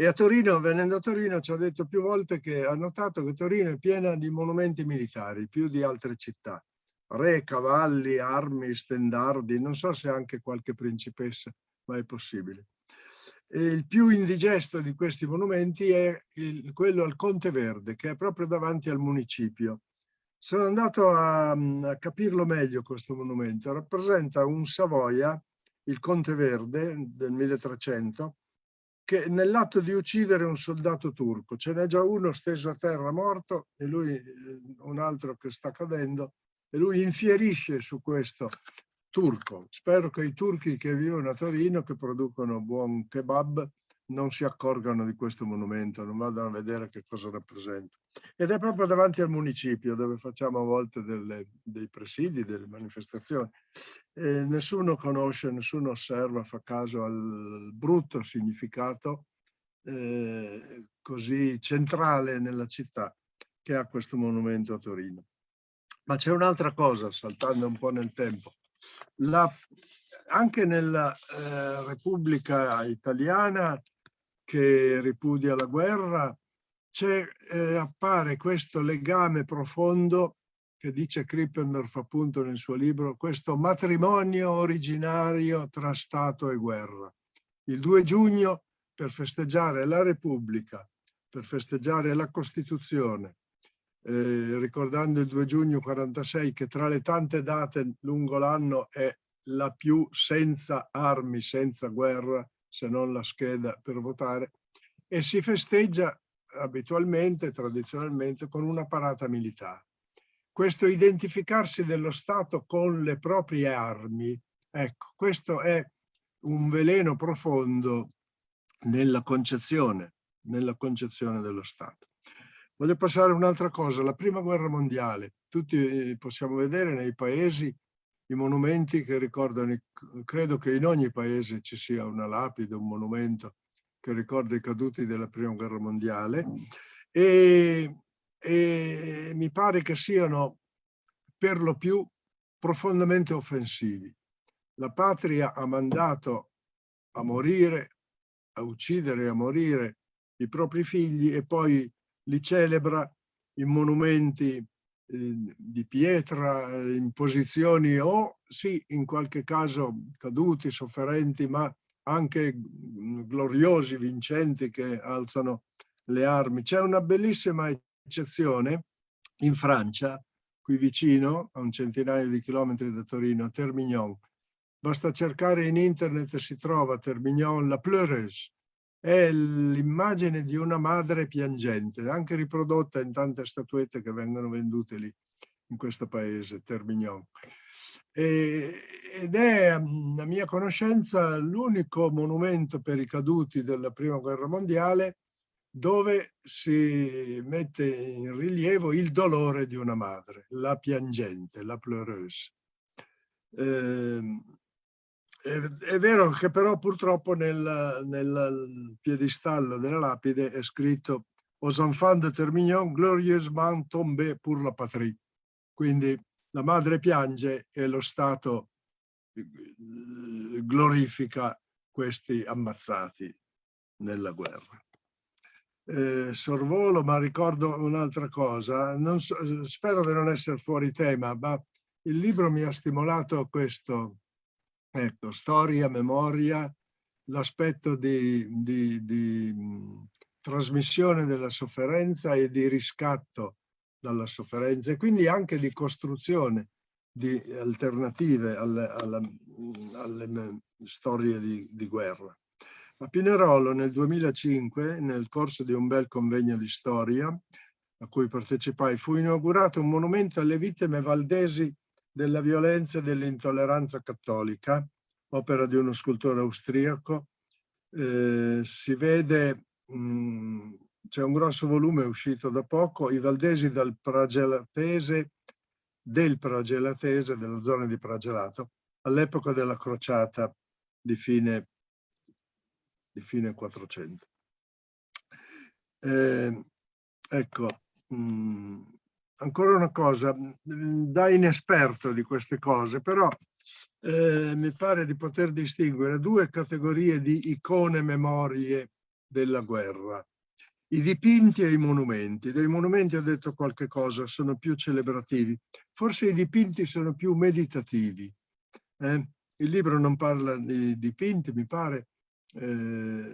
E a Torino, venendo a Torino, ci ha detto più volte che ha notato che Torino è piena di monumenti militari, più di altre città. Re, cavalli, armi, stendardi, non so se anche qualche principessa, ma è possibile. E il più indigesto di questi monumenti è il, quello al Conte Verde, che è proprio davanti al municipio. Sono andato a, a capirlo meglio questo monumento. Rappresenta un Savoia, il Conte Verde del 1300, che nell'atto di uccidere un soldato turco, ce n'è già uno steso a terra morto e lui, eh, un altro che sta cadendo, e lui infierisce su questo turco. Spero che i turchi che vivono a Torino, che producono buon kebab, non si accorgano di questo monumento, non vadano a vedere che cosa rappresenta. Ed è proprio davanti al municipio dove facciamo a volte delle, dei presidi, delle manifestazioni. E nessuno conosce, nessuno osserva, fa caso al brutto significato eh, così centrale nella città che ha questo monumento a Torino. Ma c'è un'altra cosa, saltando un po' nel tempo. La, anche nella eh, Repubblica Italiana che ripudia la guerra eh, appare questo legame profondo che dice Krippendorf appunto nel suo libro, questo matrimonio originario tra Stato e guerra. Il 2 giugno per festeggiare la Repubblica, per festeggiare la Costituzione, eh, ricordando il 2 giugno 46 che tra le tante date lungo l'anno è la più senza armi, senza guerra, se non la scheda per votare, e si festeggia abitualmente, tradizionalmente, con una parata militare. Questo identificarsi dello Stato con le proprie armi, ecco, questo è un veleno profondo nella concezione, nella concezione dello Stato. Voglio passare a un'altra cosa, la prima guerra mondiale. Tutti possiamo vedere nei paesi i monumenti che ricordano, credo che in ogni paese ci sia una lapide, un monumento che ricorda i caduti della prima guerra mondiale e, e mi pare che siano per lo più profondamente offensivi. La patria ha mandato a morire, a uccidere e a morire i propri figli e poi li celebra in monumenti di pietra, in posizioni o sì, in qualche caso caduti, sofferenti, ma anche mm, gloriosi, vincenti che alzano le armi. C'è una bellissima eccezione in Francia, qui vicino, a un centinaio di chilometri da Torino, a Termignon. Basta cercare in internet e si trova Termignon, la pleureuse. È l'immagine di una madre piangente, anche riprodotta in tante statuette che vengono vendute lì, in questo paese, Termignon. E, ed è, a mia conoscenza, l'unico monumento per i caduti della Prima Guerra Mondiale dove si mette in rilievo il dolore di una madre, la piangente, la pleureuse. Eh, è, è, vero che però purtroppo nel, nel piedistallo della lapide è scritto aux enfants de Termignon glorieusement tombé pour la patrie. Quindi la madre piange e lo Stato eh, glorifica questi ammazzati nella guerra eh, sorvolo, ma ricordo un'altra cosa. So, spero di non essere fuori tema, ma il libro mi ha stimolato questo, ecco, storia, memoria, l'aspetto di, di, di trasmissione della sofferenza e di riscatto dalla sofferenza e quindi anche di costruzione di alternative alle, alle, alle storie di, di guerra. A Pinerolo nel 2005, nel corso di un bel convegno di storia a cui partecipai, fu inaugurato un monumento alle vittime valdesi della violenza e dell'intolleranza cattolica, opera di uno scultore austriaco. Eh, si vede, c'è un grosso volume uscito da poco, i valdesi dal Pragelatese, del Pragelatese, della zona di Pragelato, all'epoca della crociata di fine di fine 400. Eh, ecco, mh, ancora una cosa, mm, da inesperto di queste cose, però eh, mi pare di poter distinguere due categorie di icone memorie della guerra. I dipinti e i monumenti. Dei monumenti ho detto qualche cosa, sono più celebrativi. Forse i dipinti sono più meditativi. Eh? Il libro non parla di dipinti, mi pare, eh,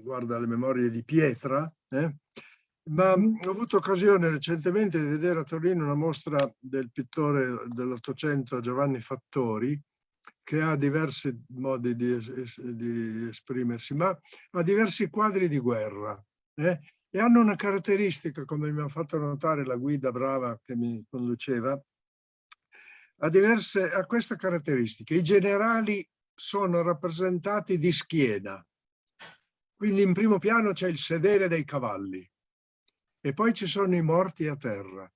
guarda le memorie di Pietra, eh? Ma mm-hmm. ho avuto occasione recentemente di vedere a Torino una mostra del pittore dell'Ottocento Giovanni Fattori, che ha diversi modi di, di, esprimersi, ma ha diversi quadri di guerra eh? e hanno una caratteristica, come mi ha fatto notare la guida brava che mi conduceva, ha, diverse, ha questa caratteristica. I generali sono rappresentati di schiena. Quindi in primo piano c'è il sedere dei cavalli e poi ci sono i morti a terra,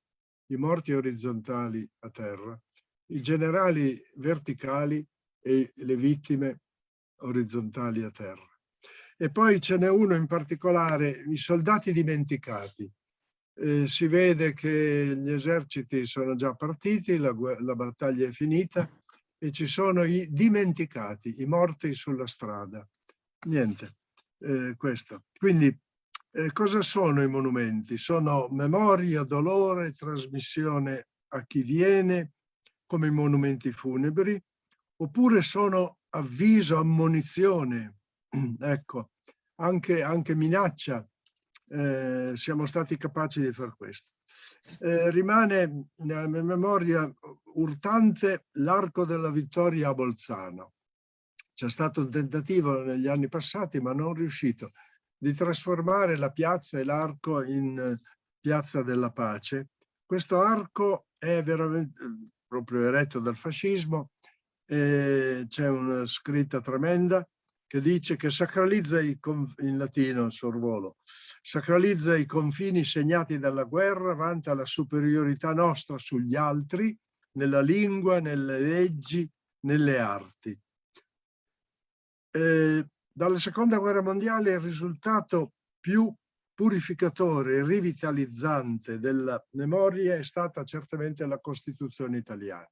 i morti orizzontali a terra, i generali verticali e le vittime orizzontali a terra. E poi ce n'è uno in particolare, i soldati dimenticati. Eh, si vede che gli eserciti sono già partiti, la, la battaglia è finita, e ci sono i dimenticati, i morti sulla strada. Niente, eh, questo. Quindi eh, cosa sono i monumenti? Sono memoria, dolore, trasmissione a chi viene, come i monumenti funebri, oppure sono avviso, ammonizione, ecco, anche, anche minaccia. Eh, siamo stati capaci di fare questo. Eh, rimane nella mia memoria urtante l'arco della vittoria a Bolzano. C'è stato un tentativo negli anni passati, ma non riuscito, di trasformare la piazza e l'arco in piazza della pace. Questo arco è veramente proprio eretto dal fascismo, c'è una scritta tremenda che dice che sacralizza i, in latino il sorvolo, sacralizza i confini segnati dalla guerra, vanta la superiorità nostra sugli altri, nella lingua, nelle leggi, nelle arti. Eh, dalla seconda guerra mondiale il risultato più purificatore e rivitalizzante della memoria è stata certamente la Costituzione italiana.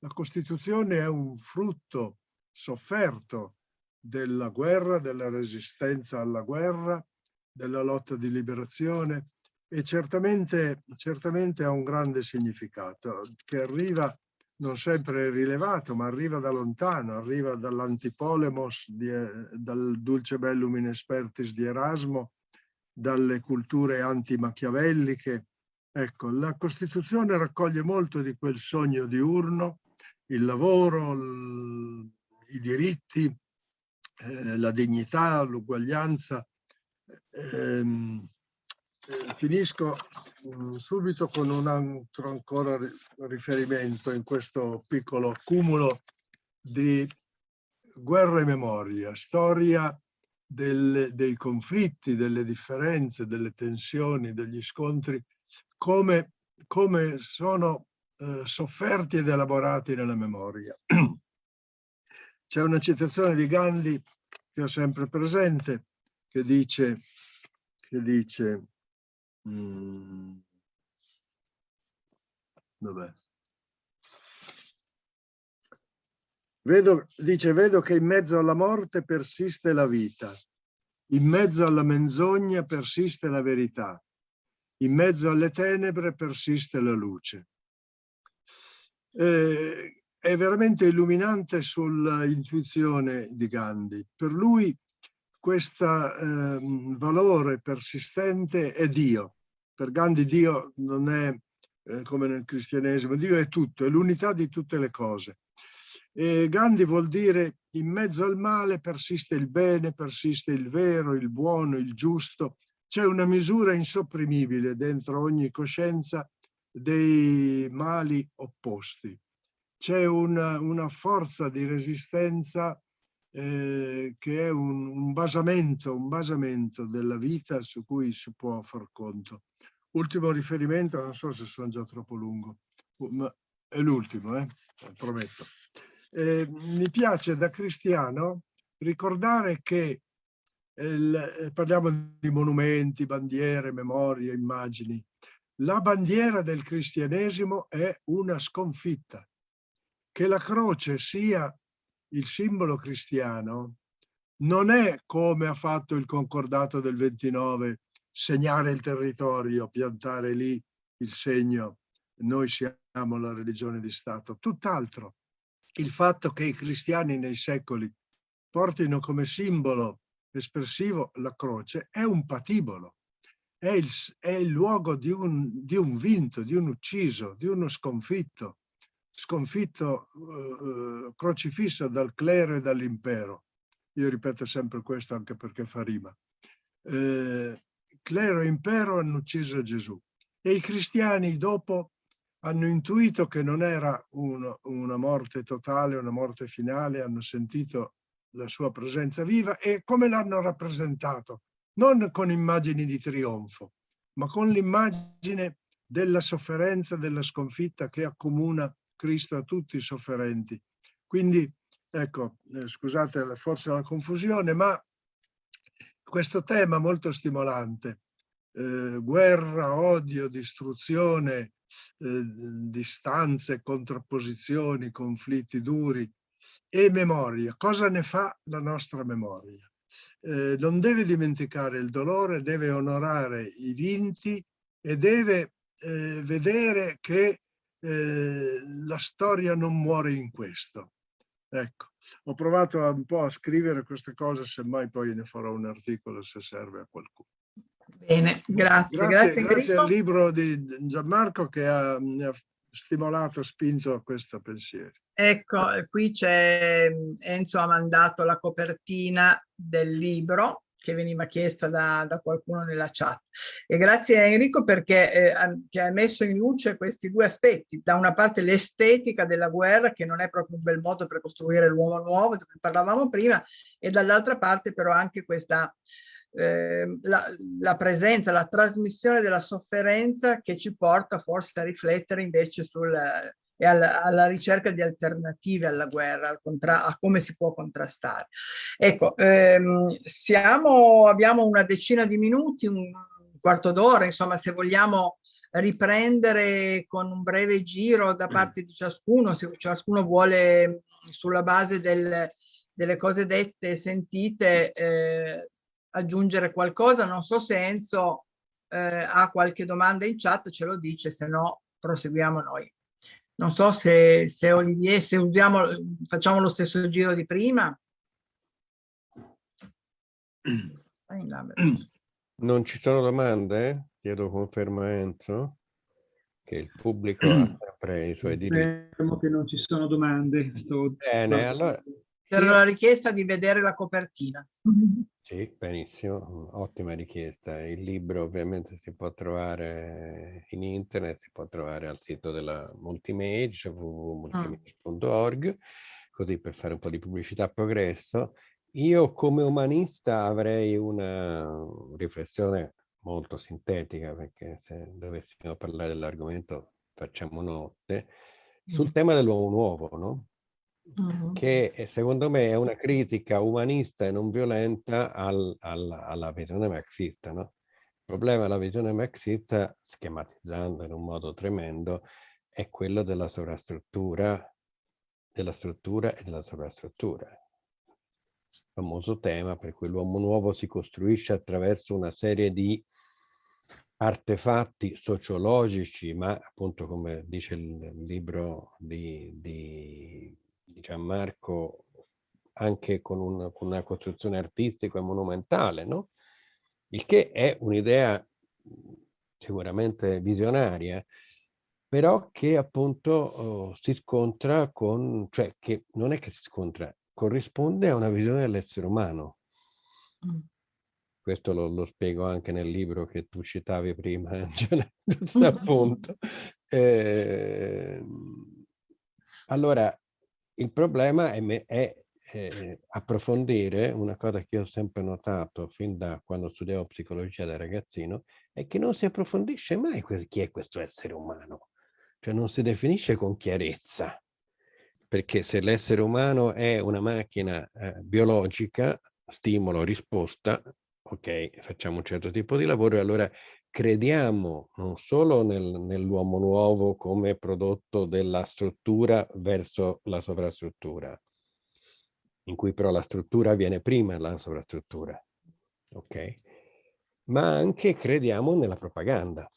La Costituzione è un frutto sofferto della guerra, della resistenza alla guerra, della lotta di liberazione e certamente, certamente ha un grande significato che arriva non sempre rilevato, ma arriva da lontano, arriva dall'antipolemos, dal dulce bellum in expertis di Erasmo, dalle culture antimachiavelliche. Ecco, la Costituzione raccoglie molto di quel sogno diurno, il lavoro, i diritti, eh, la dignità, l'uguaglianza. Ehm, eh, finisco subito con un altro ancora riferimento in questo piccolo cumulo di guerra e memoria, storia del, dei conflitti, delle differenze, delle tensioni, degli scontri, come, come sono eh, sofferti ed elaborati nella memoria. C'è una citazione di Gandhi che ho sempre presente, che dice, che dice Mm. Dov'è? Vedo, dice, vedo che in mezzo alla morte persiste la vita, in mezzo alla menzogna persiste la verità, in mezzo alle tenebre persiste la luce. Eh, è veramente illuminante sull'intuizione di Gandhi. Per lui questo eh, valore persistente è Dio. Per Gandhi Dio non è eh, come nel cristianesimo, Dio è tutto, è l'unità di tutte le cose. E Gandhi vuol dire in mezzo al male persiste il bene, persiste il vero, il buono, il giusto. C'è una misura insopprimibile dentro ogni coscienza dei mali opposti. C'è una, una forza di resistenza eh, che è un, un, basamento, un basamento della vita su cui si può far conto. Ultimo riferimento, non so se sono già troppo lungo, ma è l'ultimo, eh? prometto. Eh, mi piace da cristiano ricordare che il, eh, parliamo di monumenti, bandiere, memorie, immagini. La bandiera del cristianesimo è una sconfitta. Che la croce sia il simbolo cristiano non è come ha fatto il concordato del 29 segnare il territorio, piantare lì il segno, noi siamo la religione di Stato. Tutt'altro, il fatto che i cristiani nei secoli portino come simbolo espressivo la croce è un patibolo, è il, è il luogo di un, di un, vinto, di un ucciso, di uno sconfitto, sconfitto eh, crocifisso dal clero e dall'impero. Io ripeto sempre questo anche perché fa rima. Eh, clero e impero hanno ucciso Gesù e i cristiani dopo hanno intuito che non era uno, una morte totale, una morte finale, hanno sentito la sua presenza viva e come l'hanno rappresentato, non con immagini di trionfo, ma con l'immagine della sofferenza, della sconfitta che accomuna Cristo a tutti i sofferenti. Quindi, ecco, eh, scusate forse la confusione, ma questo tema molto stimolante, eh, guerra, odio, distruzione, eh, distanze, contrapposizioni, conflitti duri e memoria. Cosa ne fa la nostra memoria? Eh, non deve dimenticare il dolore, deve onorare i vinti e deve eh, vedere che eh, la storia non muore in questo. Ecco, ho provato un po' a scrivere queste cose, semmai poi ne farò un articolo se serve a qualcuno. Bene, grazie. Grazie, grazie, grazie al libro di Gianmarco che ha, mi ha stimolato, spinto a questo pensiero. Ecco, qui c'è Enzo ha mandato la copertina del libro che veniva chiesta da, da, qualcuno nella chat. E grazie a Enrico perché eh, che ha messo in luce questi due aspetti. Da una parte l'estetica della guerra, che non è proprio un bel modo per costruire l'uomo nuovo, di cui parlavamo prima, e dall'altra parte però anche questa eh, la, la, presenza, la trasmissione della sofferenza che ci porta forse a riflettere invece sul, e alla, alla ricerca di alternative alla guerra, al a come si può contrastare. Ecco, ehm, siamo, abbiamo una decina di minuti, un quarto d'ora, insomma, se vogliamo riprendere con un breve giro da parte di ciascuno, se ciascuno vuole sulla base del, delle cose dette e sentite eh, aggiungere qualcosa, non so se Enzo eh, ha qualche domanda in chat, ce lo dice, se no proseguiamo noi. Non so se, se Olivier, se usiamo, facciamo lo stesso giro di prima. Non ci sono domande? Chiedo conferma a Enzo che il pubblico ha sempre i suoi diritti. Spero che non ci sono domande. Sto... Bene, allora... Per la richiesta di vedere la copertina. Sì, benissimo, ottima richiesta. Il libro ovviamente si può trovare in internet, si può trovare al sito della Multimage, www.multimage.org, così per fare un po' di pubblicità a progresso. Io come umanista avrei una riflessione molto sintetica, perché se dovessimo parlare dell'argomento facciamo notte, sul tema dell'uomo nuovo, no? Che eh, secondo me è una critica umanista e non violenta al, al, alla visione marxista. No? Il problema della visione marxista, schematizzando in un modo tremendo, è quello della sovrastruttura, della struttura e della sovrastruttura. Il famoso tema per cui l'uomo nuovo si costruisce attraverso una serie di artefatti sociologici, ma appunto come dice il libro di, di di Gianmarco anche con, un, con una costruzione artistica e monumentale, no? Il che è un'idea sicuramente visionaria, però che appunto oh, si scontra con, cioè che non è che si scontra, corrisponde a una visione dell'essere umano. Mm. Questo lo, lo, spiego anche nel libro che tu citavi prima, Angela, giusto appunto. Eh, allora, il problema è, è eh, approfondire una cosa che io ho sempre notato fin da quando studiavo psicologia da ragazzino, è che non si approfondisce mai chi è questo essere umano, cioè non si definisce con chiarezza, perché se l'essere umano è una macchina eh, biologica, stimolo, risposta, ok, facciamo un certo tipo di lavoro e allora crediamo non solo nel, nell'uomo nuovo come prodotto della struttura verso la sovrastruttura, in cui però la struttura viene prima della sovrastruttura, ok? Ma anche crediamo nella propaganda,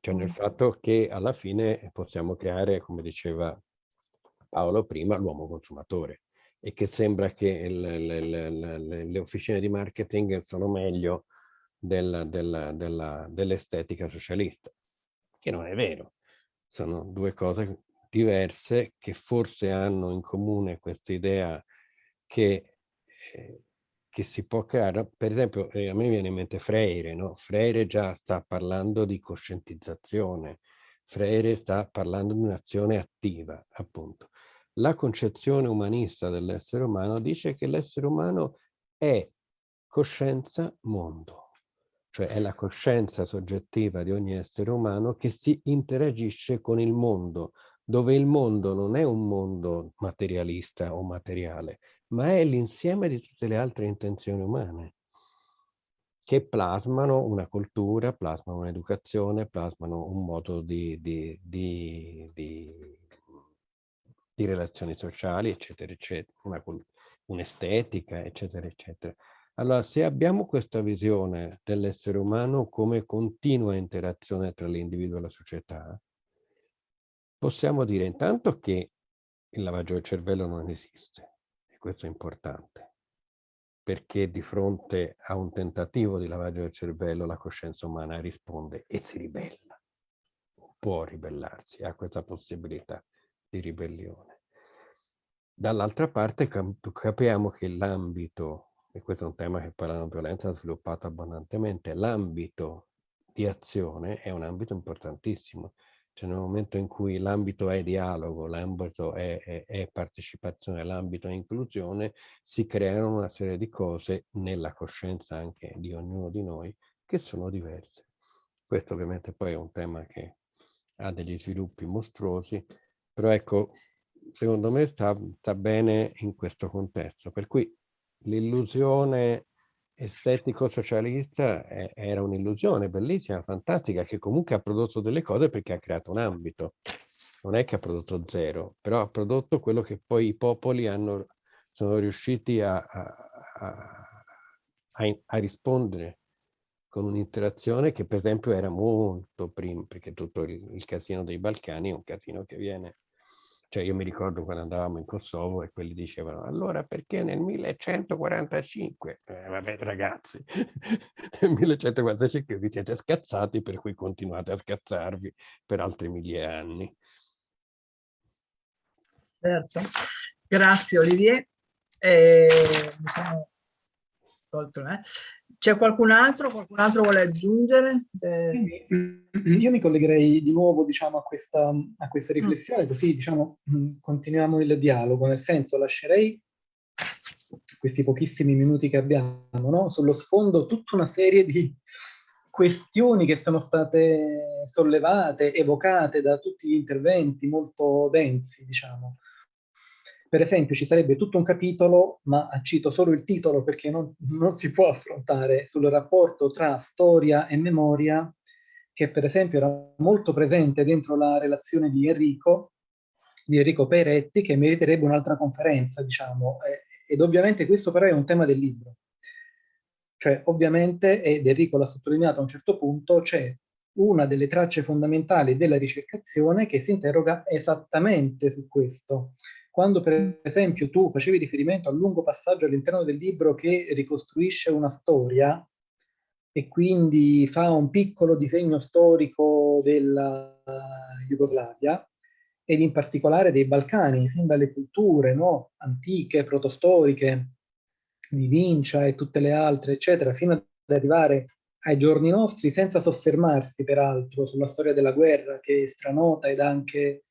cioè nel fatto che alla fine possiamo creare, come diceva Paolo prima, l'uomo consumatore e che sembra che le, le, le, le officine di marketing sono meglio del, del, dell'estetica socialista, che non è vero. Sono due cose diverse che forse hanno in comune questa idea che, eh, che si può creare. Per esempio, eh, a me viene in mente Freire, no? Freire già sta parlando di coscientizzazione, Freire sta parlando di un'azione attiva, appunto. La concezione umanista dell'essere umano dice che l'essere umano è coscienza mondo cioè è la coscienza soggettiva di ogni essere umano che si interagisce con il mondo, dove il mondo non è un mondo materialista o materiale, ma è l'insieme di tutte le altre intenzioni umane che plasmano una cultura, plasmano un'educazione, plasmano un modo di, di, di, di, relazioni sociali, eccetera, eccetera, un'estetica, eccetera, eccetera. Allora, se abbiamo questa visione dell'essere umano come continua interazione tra l'individuo e la società, possiamo dire intanto che il lavaggio del cervello non esiste, e questo è importante, perché di fronte a un tentativo di lavaggio del cervello la coscienza umana risponde e si ribella, può ribellarsi, ha questa possibilità di ribellione. Dall'altra parte capiamo che l'ambito e questo è un tema che poi la non violenza ha sviluppato abbondantemente, l'ambito di azione è un ambito importantissimo. Cioè nel momento in cui l'ambito è dialogo, l'ambito è, è, è, partecipazione, l'ambito è inclusione, si creano una serie di cose nella coscienza anche di ognuno di noi che sono diverse. Questo ovviamente poi è un tema che ha degli sviluppi mostruosi, Però ecco, secondo me sta, sta bene in questo contesto, per cui l'illusione estetico-socialista era un'illusione bellissima, fantastica, che comunque ha prodotto delle cose perché ha creato un ambito. Non è che ha prodotto zero, però ha prodotto quello che poi i popoli hanno, sono riusciti a, a, a, a rispondere con un'interazione che per esempio era molto prima, perché tutto il, il casino dei Balcani è un casino che viene cioè io mi ricordo quando andavamo in Kosovo e quelli dicevano allora perché nel 1145? Eh, vabbè ragazzi, nel 1145 vi siete scazzati per cui continuate a scazzarvi per altri mille anni. Certo, grazie Olivier. Eh, diciamo, tolto, eh. C'è qualcun altro? Qualcun altro vuole aggiungere? Eh... Io mi collegherei di nuovo diciamo, a, questa, a questa mm. riflessione, così diciamo, mm, continuiamo il dialogo, nel senso lascerei questi pochissimi minuti che abbiamo, no? sullo sfondo tutta una serie di questioni che sono state sollevate, evocate da tutti gli interventi molto densi, diciamo. Per esempio ci sarebbe tutto un capitolo, ma cito solo il titolo perché non, non si può affrontare, sul rapporto tra storia e memoria, che per esempio era molto presente dentro la relazione di Enrico, di Enrico Peretti, che meriterebbe un'altra conferenza, diciamo. ed ovviamente questo però è un tema del libro. Cioè, ovviamente, ed Enrico l'ha sottolineato a un certo punto, c'è una delle tracce fondamentali della ricercazione che si interroga esattamente su questo. Quando per esempio tu facevi riferimento al lungo passaggio all'interno del libro che ricostruisce una storia e quindi fa un piccolo disegno storico della Jugoslavia ed in particolare dei Balcani, fin dalle culture no? antiche, protostoriche, di Vincia e tutte le altre, eccetera, fino ad arrivare ai giorni nostri, senza soffermarsi peraltro sulla storia della guerra, che è stranota ed anche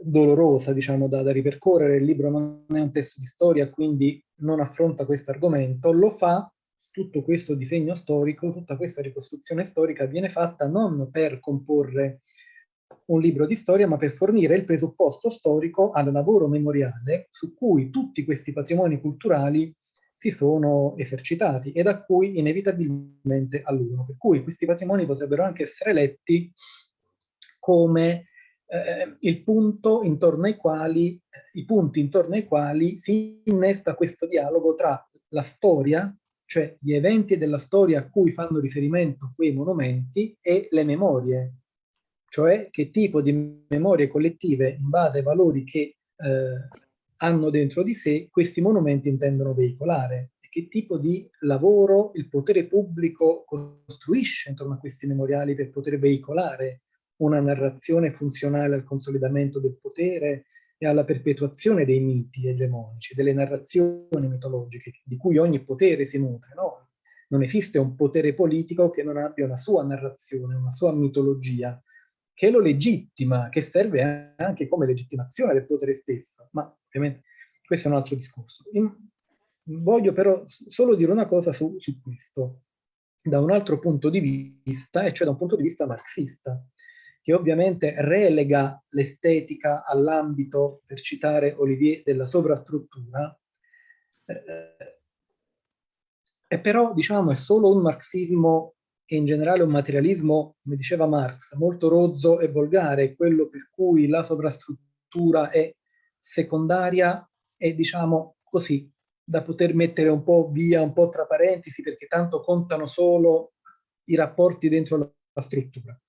dolorosa, diciamo, da, da, ripercorrere. Il libro non è un testo di storia, quindi non affronta questo argomento. Lo fa, tutto questo disegno storico, tutta questa ricostruzione storica viene fatta non per comporre un libro di storia, ma per fornire il presupposto storico al lavoro memoriale su cui tutti questi patrimoni culturali si sono esercitati e da cui inevitabilmente alludono. Per cui questi patrimoni potrebbero anche essere letti come eh, il punto intorno ai quali, i punti intorno ai quali si innesta questo dialogo tra la storia, cioè gli eventi della storia a cui fanno riferimento quei monumenti, e le memorie, cioè che tipo di memorie collettive in base ai valori che eh, hanno dentro di sé questi monumenti intendono veicolare. E che tipo di lavoro il potere pubblico costruisce intorno a questi memoriali per poter veicolare una narrazione funzionale al consolidamento del potere e alla perpetuazione dei miti egemonici, delle narrazioni mitologiche di cui ogni potere si nutre. No? Non esiste un potere politico che non abbia una sua narrazione, una sua mitologia, che lo legittima, che serve anche come legittimazione del potere stesso. Ma ovviamente questo è un altro discorso. voglio però solo dire una cosa su, su questo, da un altro punto di vista, e cioè da un punto di vista marxista che ovviamente relega l'estetica all'ambito, per citare Olivier, della sovrastruttura, eh, e però diciamo è solo un marxismo e in generale un materialismo, come diceva Marx, molto rozzo e volgare, quello per cui la sovrastruttura è secondaria e diciamo così, da poter mettere un po' via, un po' tra parentesi, perché tanto contano solo i rapporti dentro la struttura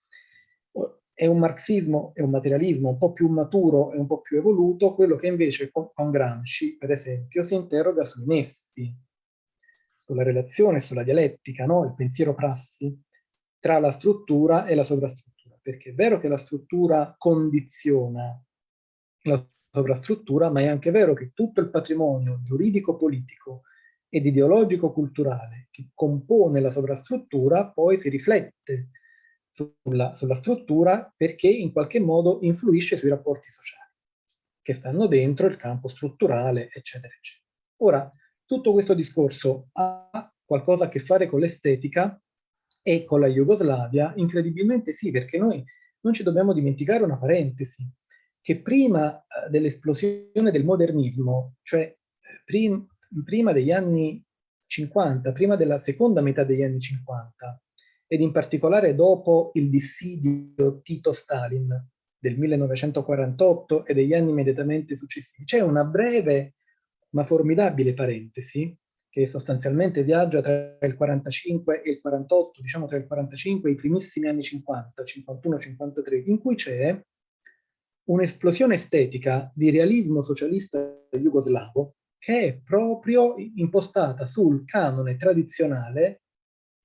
è un marxismo e un materialismo un po' più maturo e un po' più evoluto, quello che invece con, con Gramsci, per esempio, si interroga sui nessi, sulla relazione, sulla dialettica, no? il pensiero prassi, tra la struttura e la sovrastruttura. Perché è vero che la struttura condiziona la sovrastruttura, ma è anche vero che tutto il patrimonio giuridico-politico ed ideologico-culturale che compone la sovrastruttura poi si riflette sulla, sulla struttura perché in qualche modo influisce sui rapporti sociali che stanno dentro il campo strutturale, eccetera, eccetera. Ora, tutto questo discorso ha qualcosa a che fare con l'estetica e con la Jugoslavia? Incredibilmente sì, perché noi non ci dobbiamo dimenticare una parentesi. che prima eh, dell'esplosione del modernismo, cioè eh, prim prima degli anni 50, prima della seconda metà degli anni 50, ed in particolare dopo il dissidio Tito-Stalin del 1948 e degli anni immediatamente successivi, c'è una breve ma formidabile parentesi che sostanzialmente viaggia tra il 45 e il 48, diciamo tra il 45 e i primissimi anni 50, 51-53, in cui c'è un'esplosione estetica di realismo socialista jugoslavo che è proprio impostata sul canone tradizionale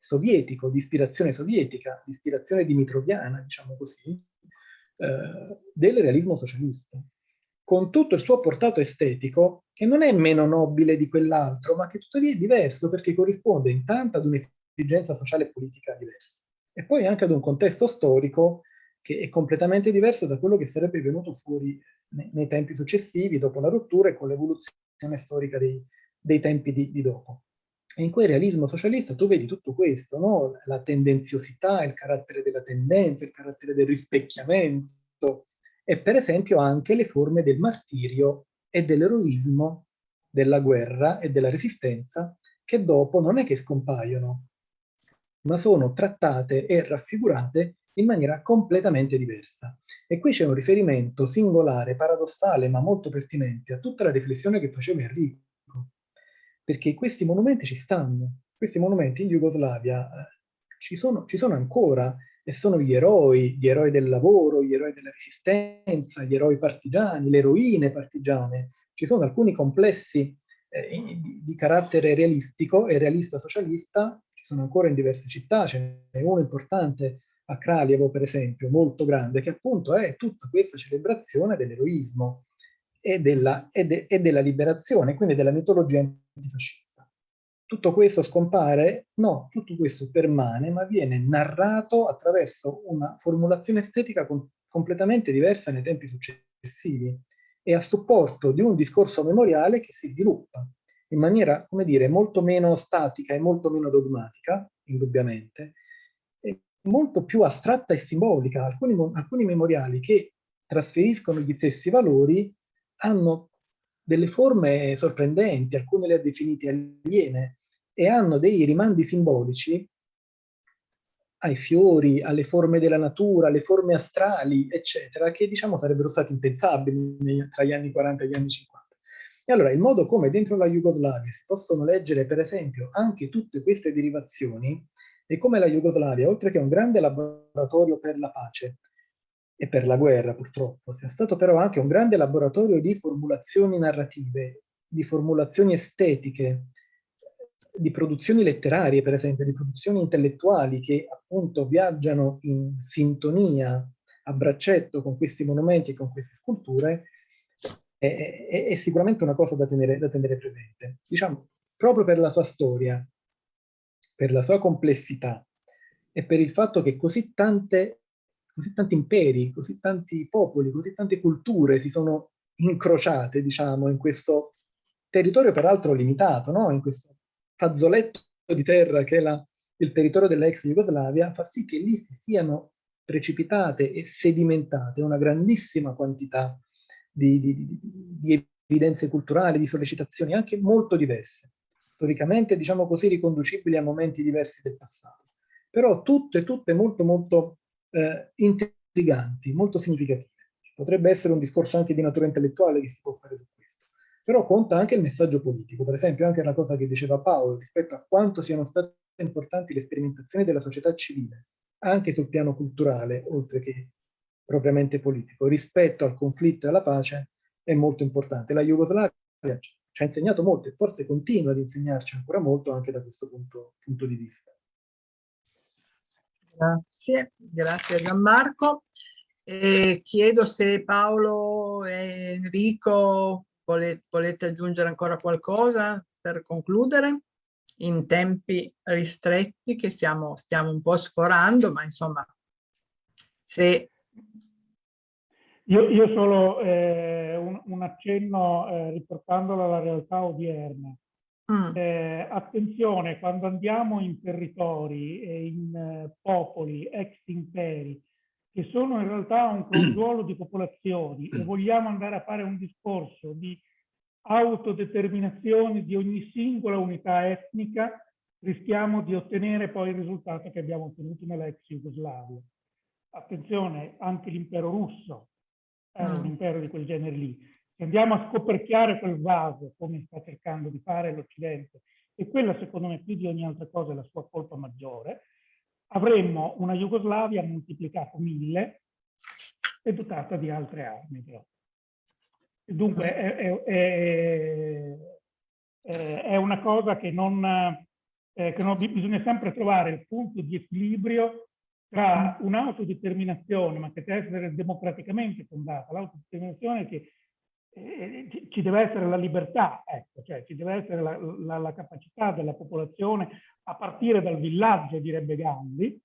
sovietico, di ispirazione sovietica, di ispirazione dimitroviana, diciamo così, eh, del realismo socialista con tutto il suo portato estetico, che non è meno nobile di quell'altro, ma che tuttavia è diverso perché corrisponde intanto ad un'esigenza sociale e politica diversa, e poi anche ad un contesto storico che è completamente diverso da quello che sarebbe venuto fuori nei, tempi successivi, dopo la rottura e con l'evoluzione storica dei, dei tempi di, di, dopo. E in quel realismo socialista tu vedi tutto questo, no? la tendenziosità, il carattere della tendenza, il carattere del rispecchiamento, e per esempio anche le forme del martirio e dell'eroismo, della guerra e della resistenza, che dopo non è che scompaiono, ma sono trattate e raffigurate in maniera completamente diversa. E qui c'è un riferimento singolare, paradossale, ma molto pertinente a tutta la riflessione che faceva Enrico. Perché questi monumenti ci stanno, questi monumenti in Jugoslavia eh, ci, sono, ci sono ancora e sono gli eroi, gli eroi del lavoro, gli eroi della resistenza, gli eroi partigiani, le eroine partigiane. Ci sono alcuni complessi eh, di, di, carattere realistico e realista socialista, ci sono ancora in diverse città, ce n'è uno importante a Kraljevo per esempio, molto grande, che appunto è tutta questa celebrazione dell'eroismo e della, e, de, e della liberazione, quindi della mitologia antifascista. Tutto questo scompare? No, tutto questo permane, ma viene narrato attraverso una formulazione estetica com completamente diversa nei tempi successivi e a supporto di un discorso memoriale che si sviluppa in maniera, come dire, molto meno statica e molto meno dogmatica, indubbiamente, molto più astratta e simbolica. Alcuni, alcuni memoriali che trasferiscono gli stessi valori hanno delle forme sorprendenti, alcune le ha definite aliene, e hanno dei rimandi simbolici ai fiori, alle forme della natura, alle forme astrali, eccetera, che diciamo sarebbero stati impensabili tra gli anni 40 e gli anni 50. E allora il modo come dentro la Jugoslavia si possono leggere per esempio anche tutte queste derivazioni e come la Jugoslavia, oltre che un grande laboratorio per la pace, e per la guerra purtroppo, sia stato però anche un grande laboratorio di formulazioni narrative, di formulazioni estetiche, di produzioni letterarie per esempio, di produzioni intellettuali che appunto viaggiano in sintonia a braccetto con questi monumenti e con queste sculture, è, è, è sicuramente una cosa da tenere, da tenere presente. Diciamo, proprio per la sua storia, per la sua complessità e per il fatto che così tante così tanti imperi, così tanti popoli, così tante culture si sono incrociate, diciamo, in questo territorio peraltro limitato, no? in questo fazzoletto di terra che è la, il territorio dell'ex Jugoslavia, fa sì che lì si siano precipitate e sedimentate una grandissima quantità di, di, di evidenze culturali, di sollecitazioni anche molto diverse, storicamente diciamo così riconducibili a momenti diversi del passato, però tutte, tutte molto molto eh, intriganti, molto significative. Potrebbe essere un discorso anche di natura intellettuale che si può fare su questo, però conta anche il messaggio politico, per esempio anche la cosa che diceva Paolo rispetto a quanto siano state importanti le sperimentazioni della società civile, anche sul piano culturale, oltre che propriamente politico, rispetto al conflitto e alla pace, è molto importante. La Jugoslavia ci ha insegnato molto e forse continua ad insegnarci ancora molto anche da questo punto, punto di vista. Grazie, grazie Gianmarco. E chiedo se Paolo e Enrico volete, volete aggiungere ancora qualcosa per concludere in tempi ristretti che siamo, stiamo un po' sforando, ma insomma, se... Io, io solo eh, un, un, accenno eh, riportandolo alla realtà odierna. Mm. Eh, attenzione, quando andiamo in territori e in eh, popoli, ex imperi, che sono in realtà un crogiolo di popolazioni e vogliamo andare a fare un discorso di autodeterminazione di ogni singola unità etnica, rischiamo di ottenere poi il risultato che abbiamo ottenuto nell'ex Jugoslavia. Attenzione, anche l'impero russo era un impero di quel genere lì. Se andiamo a scoperchiare quel vaso, come sta cercando di fare l'Occidente, e quella secondo me più di ogni altra cosa è la sua colpa maggiore, avremmo una Jugoslavia moltiplicata mille e dotata di altre armi. Però. Dunque è, è, è, è, una cosa che non, eh, che non, bisogna sempre trovare il punto di equilibrio tra un'autodeterminazione, ma che deve essere democraticamente fondata, l'autodeterminazione che eh, ci deve essere la libertà, ecco, cioè ci deve essere la, la, la, capacità della popolazione a partire dal villaggio, direbbe Gandhi,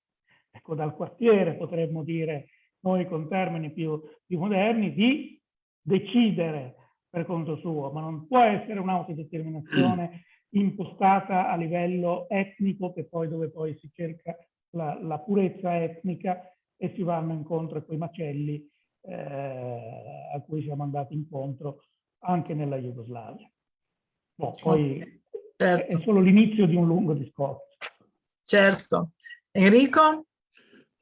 ecco, dal quartiere potremmo dire noi con termini più, più moderni, di decidere per conto suo, ma non può essere un'autodeterminazione impostata a livello etnico, che poi dove poi si cerca la, la purezza etnica e si vanno incontro a quei macelli eh, a cui siamo andati incontro anche nella Jugoslavia. No, poi certo. è solo l'inizio di un lungo discorso. Certo. Enrico?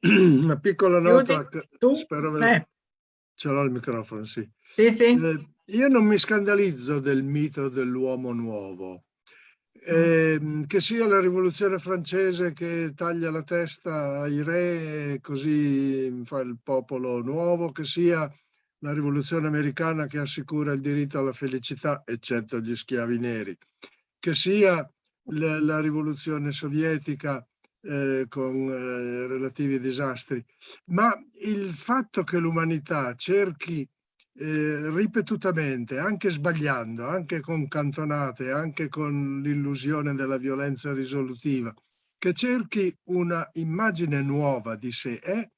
Una piccola nota, tu? spero eh. ce l'ho il microfono, sì. Sì, sì. Eh, io non mi scandalizzo del mito dell'uomo nuovo, eh, che sia la rivoluzione francese che taglia la testa ai re e così fa il popolo nuovo, che sia la rivoluzione americana che assicura il diritto alla felicità, eccetto gli schiavi neri, che sia la, la rivoluzione sovietica eh, con eh, relativi disastri, ma il fatto che l'umanità cerchi eh, ripetutamente, anche sbagliando, anche con cantonate, anche con l'illusione della violenza risolutiva, che cerchi una immagine nuova di sé è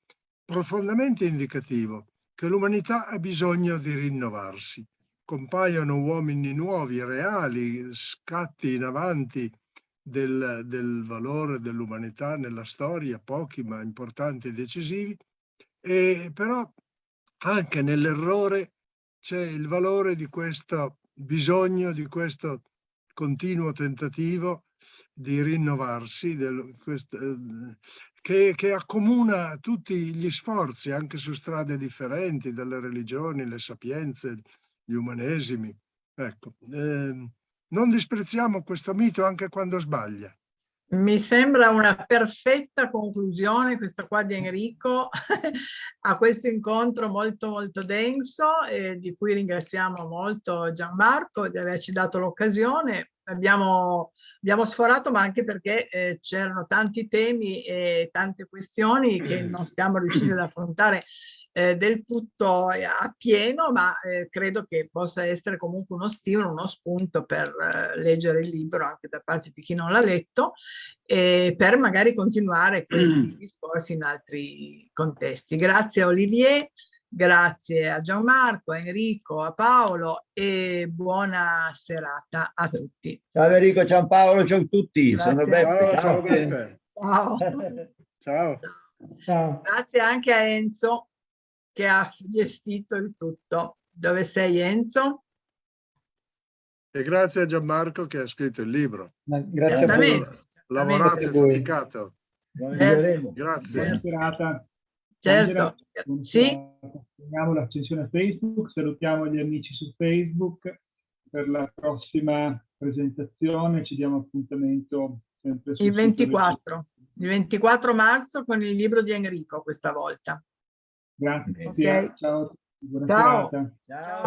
profondamente indicativo che l'umanità ha bisogno di rinnovarsi. Compaiono uomini nuovi, reali, scatti in avanti del, del valore dell'umanità nella storia, pochi ma importanti e decisivi, e però anche nell'errore c'è il valore di questo bisogno, di questo continuo tentativo di rinnovarsi, del, questo, eh, che, che, accomuna tutti gli sforzi, anche su strade differenti, dalle religioni, le sapienze, gli umanesimi. Ecco, eh, non disprezziamo questo mito anche quando sbaglia. Mi sembra una perfetta conclusione questa qua di Enrico a questo incontro molto molto denso e di cui ringraziamo molto Gianmarco di averci dato l'occasione. Abbiamo, abbiamo, sforato ma anche perché eh, c'erano tanti temi e tante questioni che non stiamo riuscendo ad affrontare eh, del tutto eh, a pieno, ma eh, credo che possa essere comunque uno stimolo, uno spunto per eh, leggere il libro anche da parte di chi non l'ha letto e per magari continuare questi discorsi in altri contesti. Grazie a Olivier, grazie a Gianmarco, a Enrico, a Paolo e buona serata a tutti. Ciao Enrico, ciao Paolo, ciao a tutti. Grazie. Sono Beppe. Ciao, ciao Beppe. Ciao. ciao. Ciao. Grazie anche a Enzo che ha gestito il tutto. Dove sei Enzo? E grazie a Gianmarco che ha scritto il libro. Ma grazie a voi. Lavorato e faticato. Certo. Grazie. Buona serata. Certo, sì. Terminiamo l'accensione Facebook, salutiamo gli amici su Facebook per la prossima presentazione, ci diamo appuntamento sempre il 24, il 24 marzo con il libro di Enrico questa volta. Grazie, okay. ciao. Buona ciao. Ciao.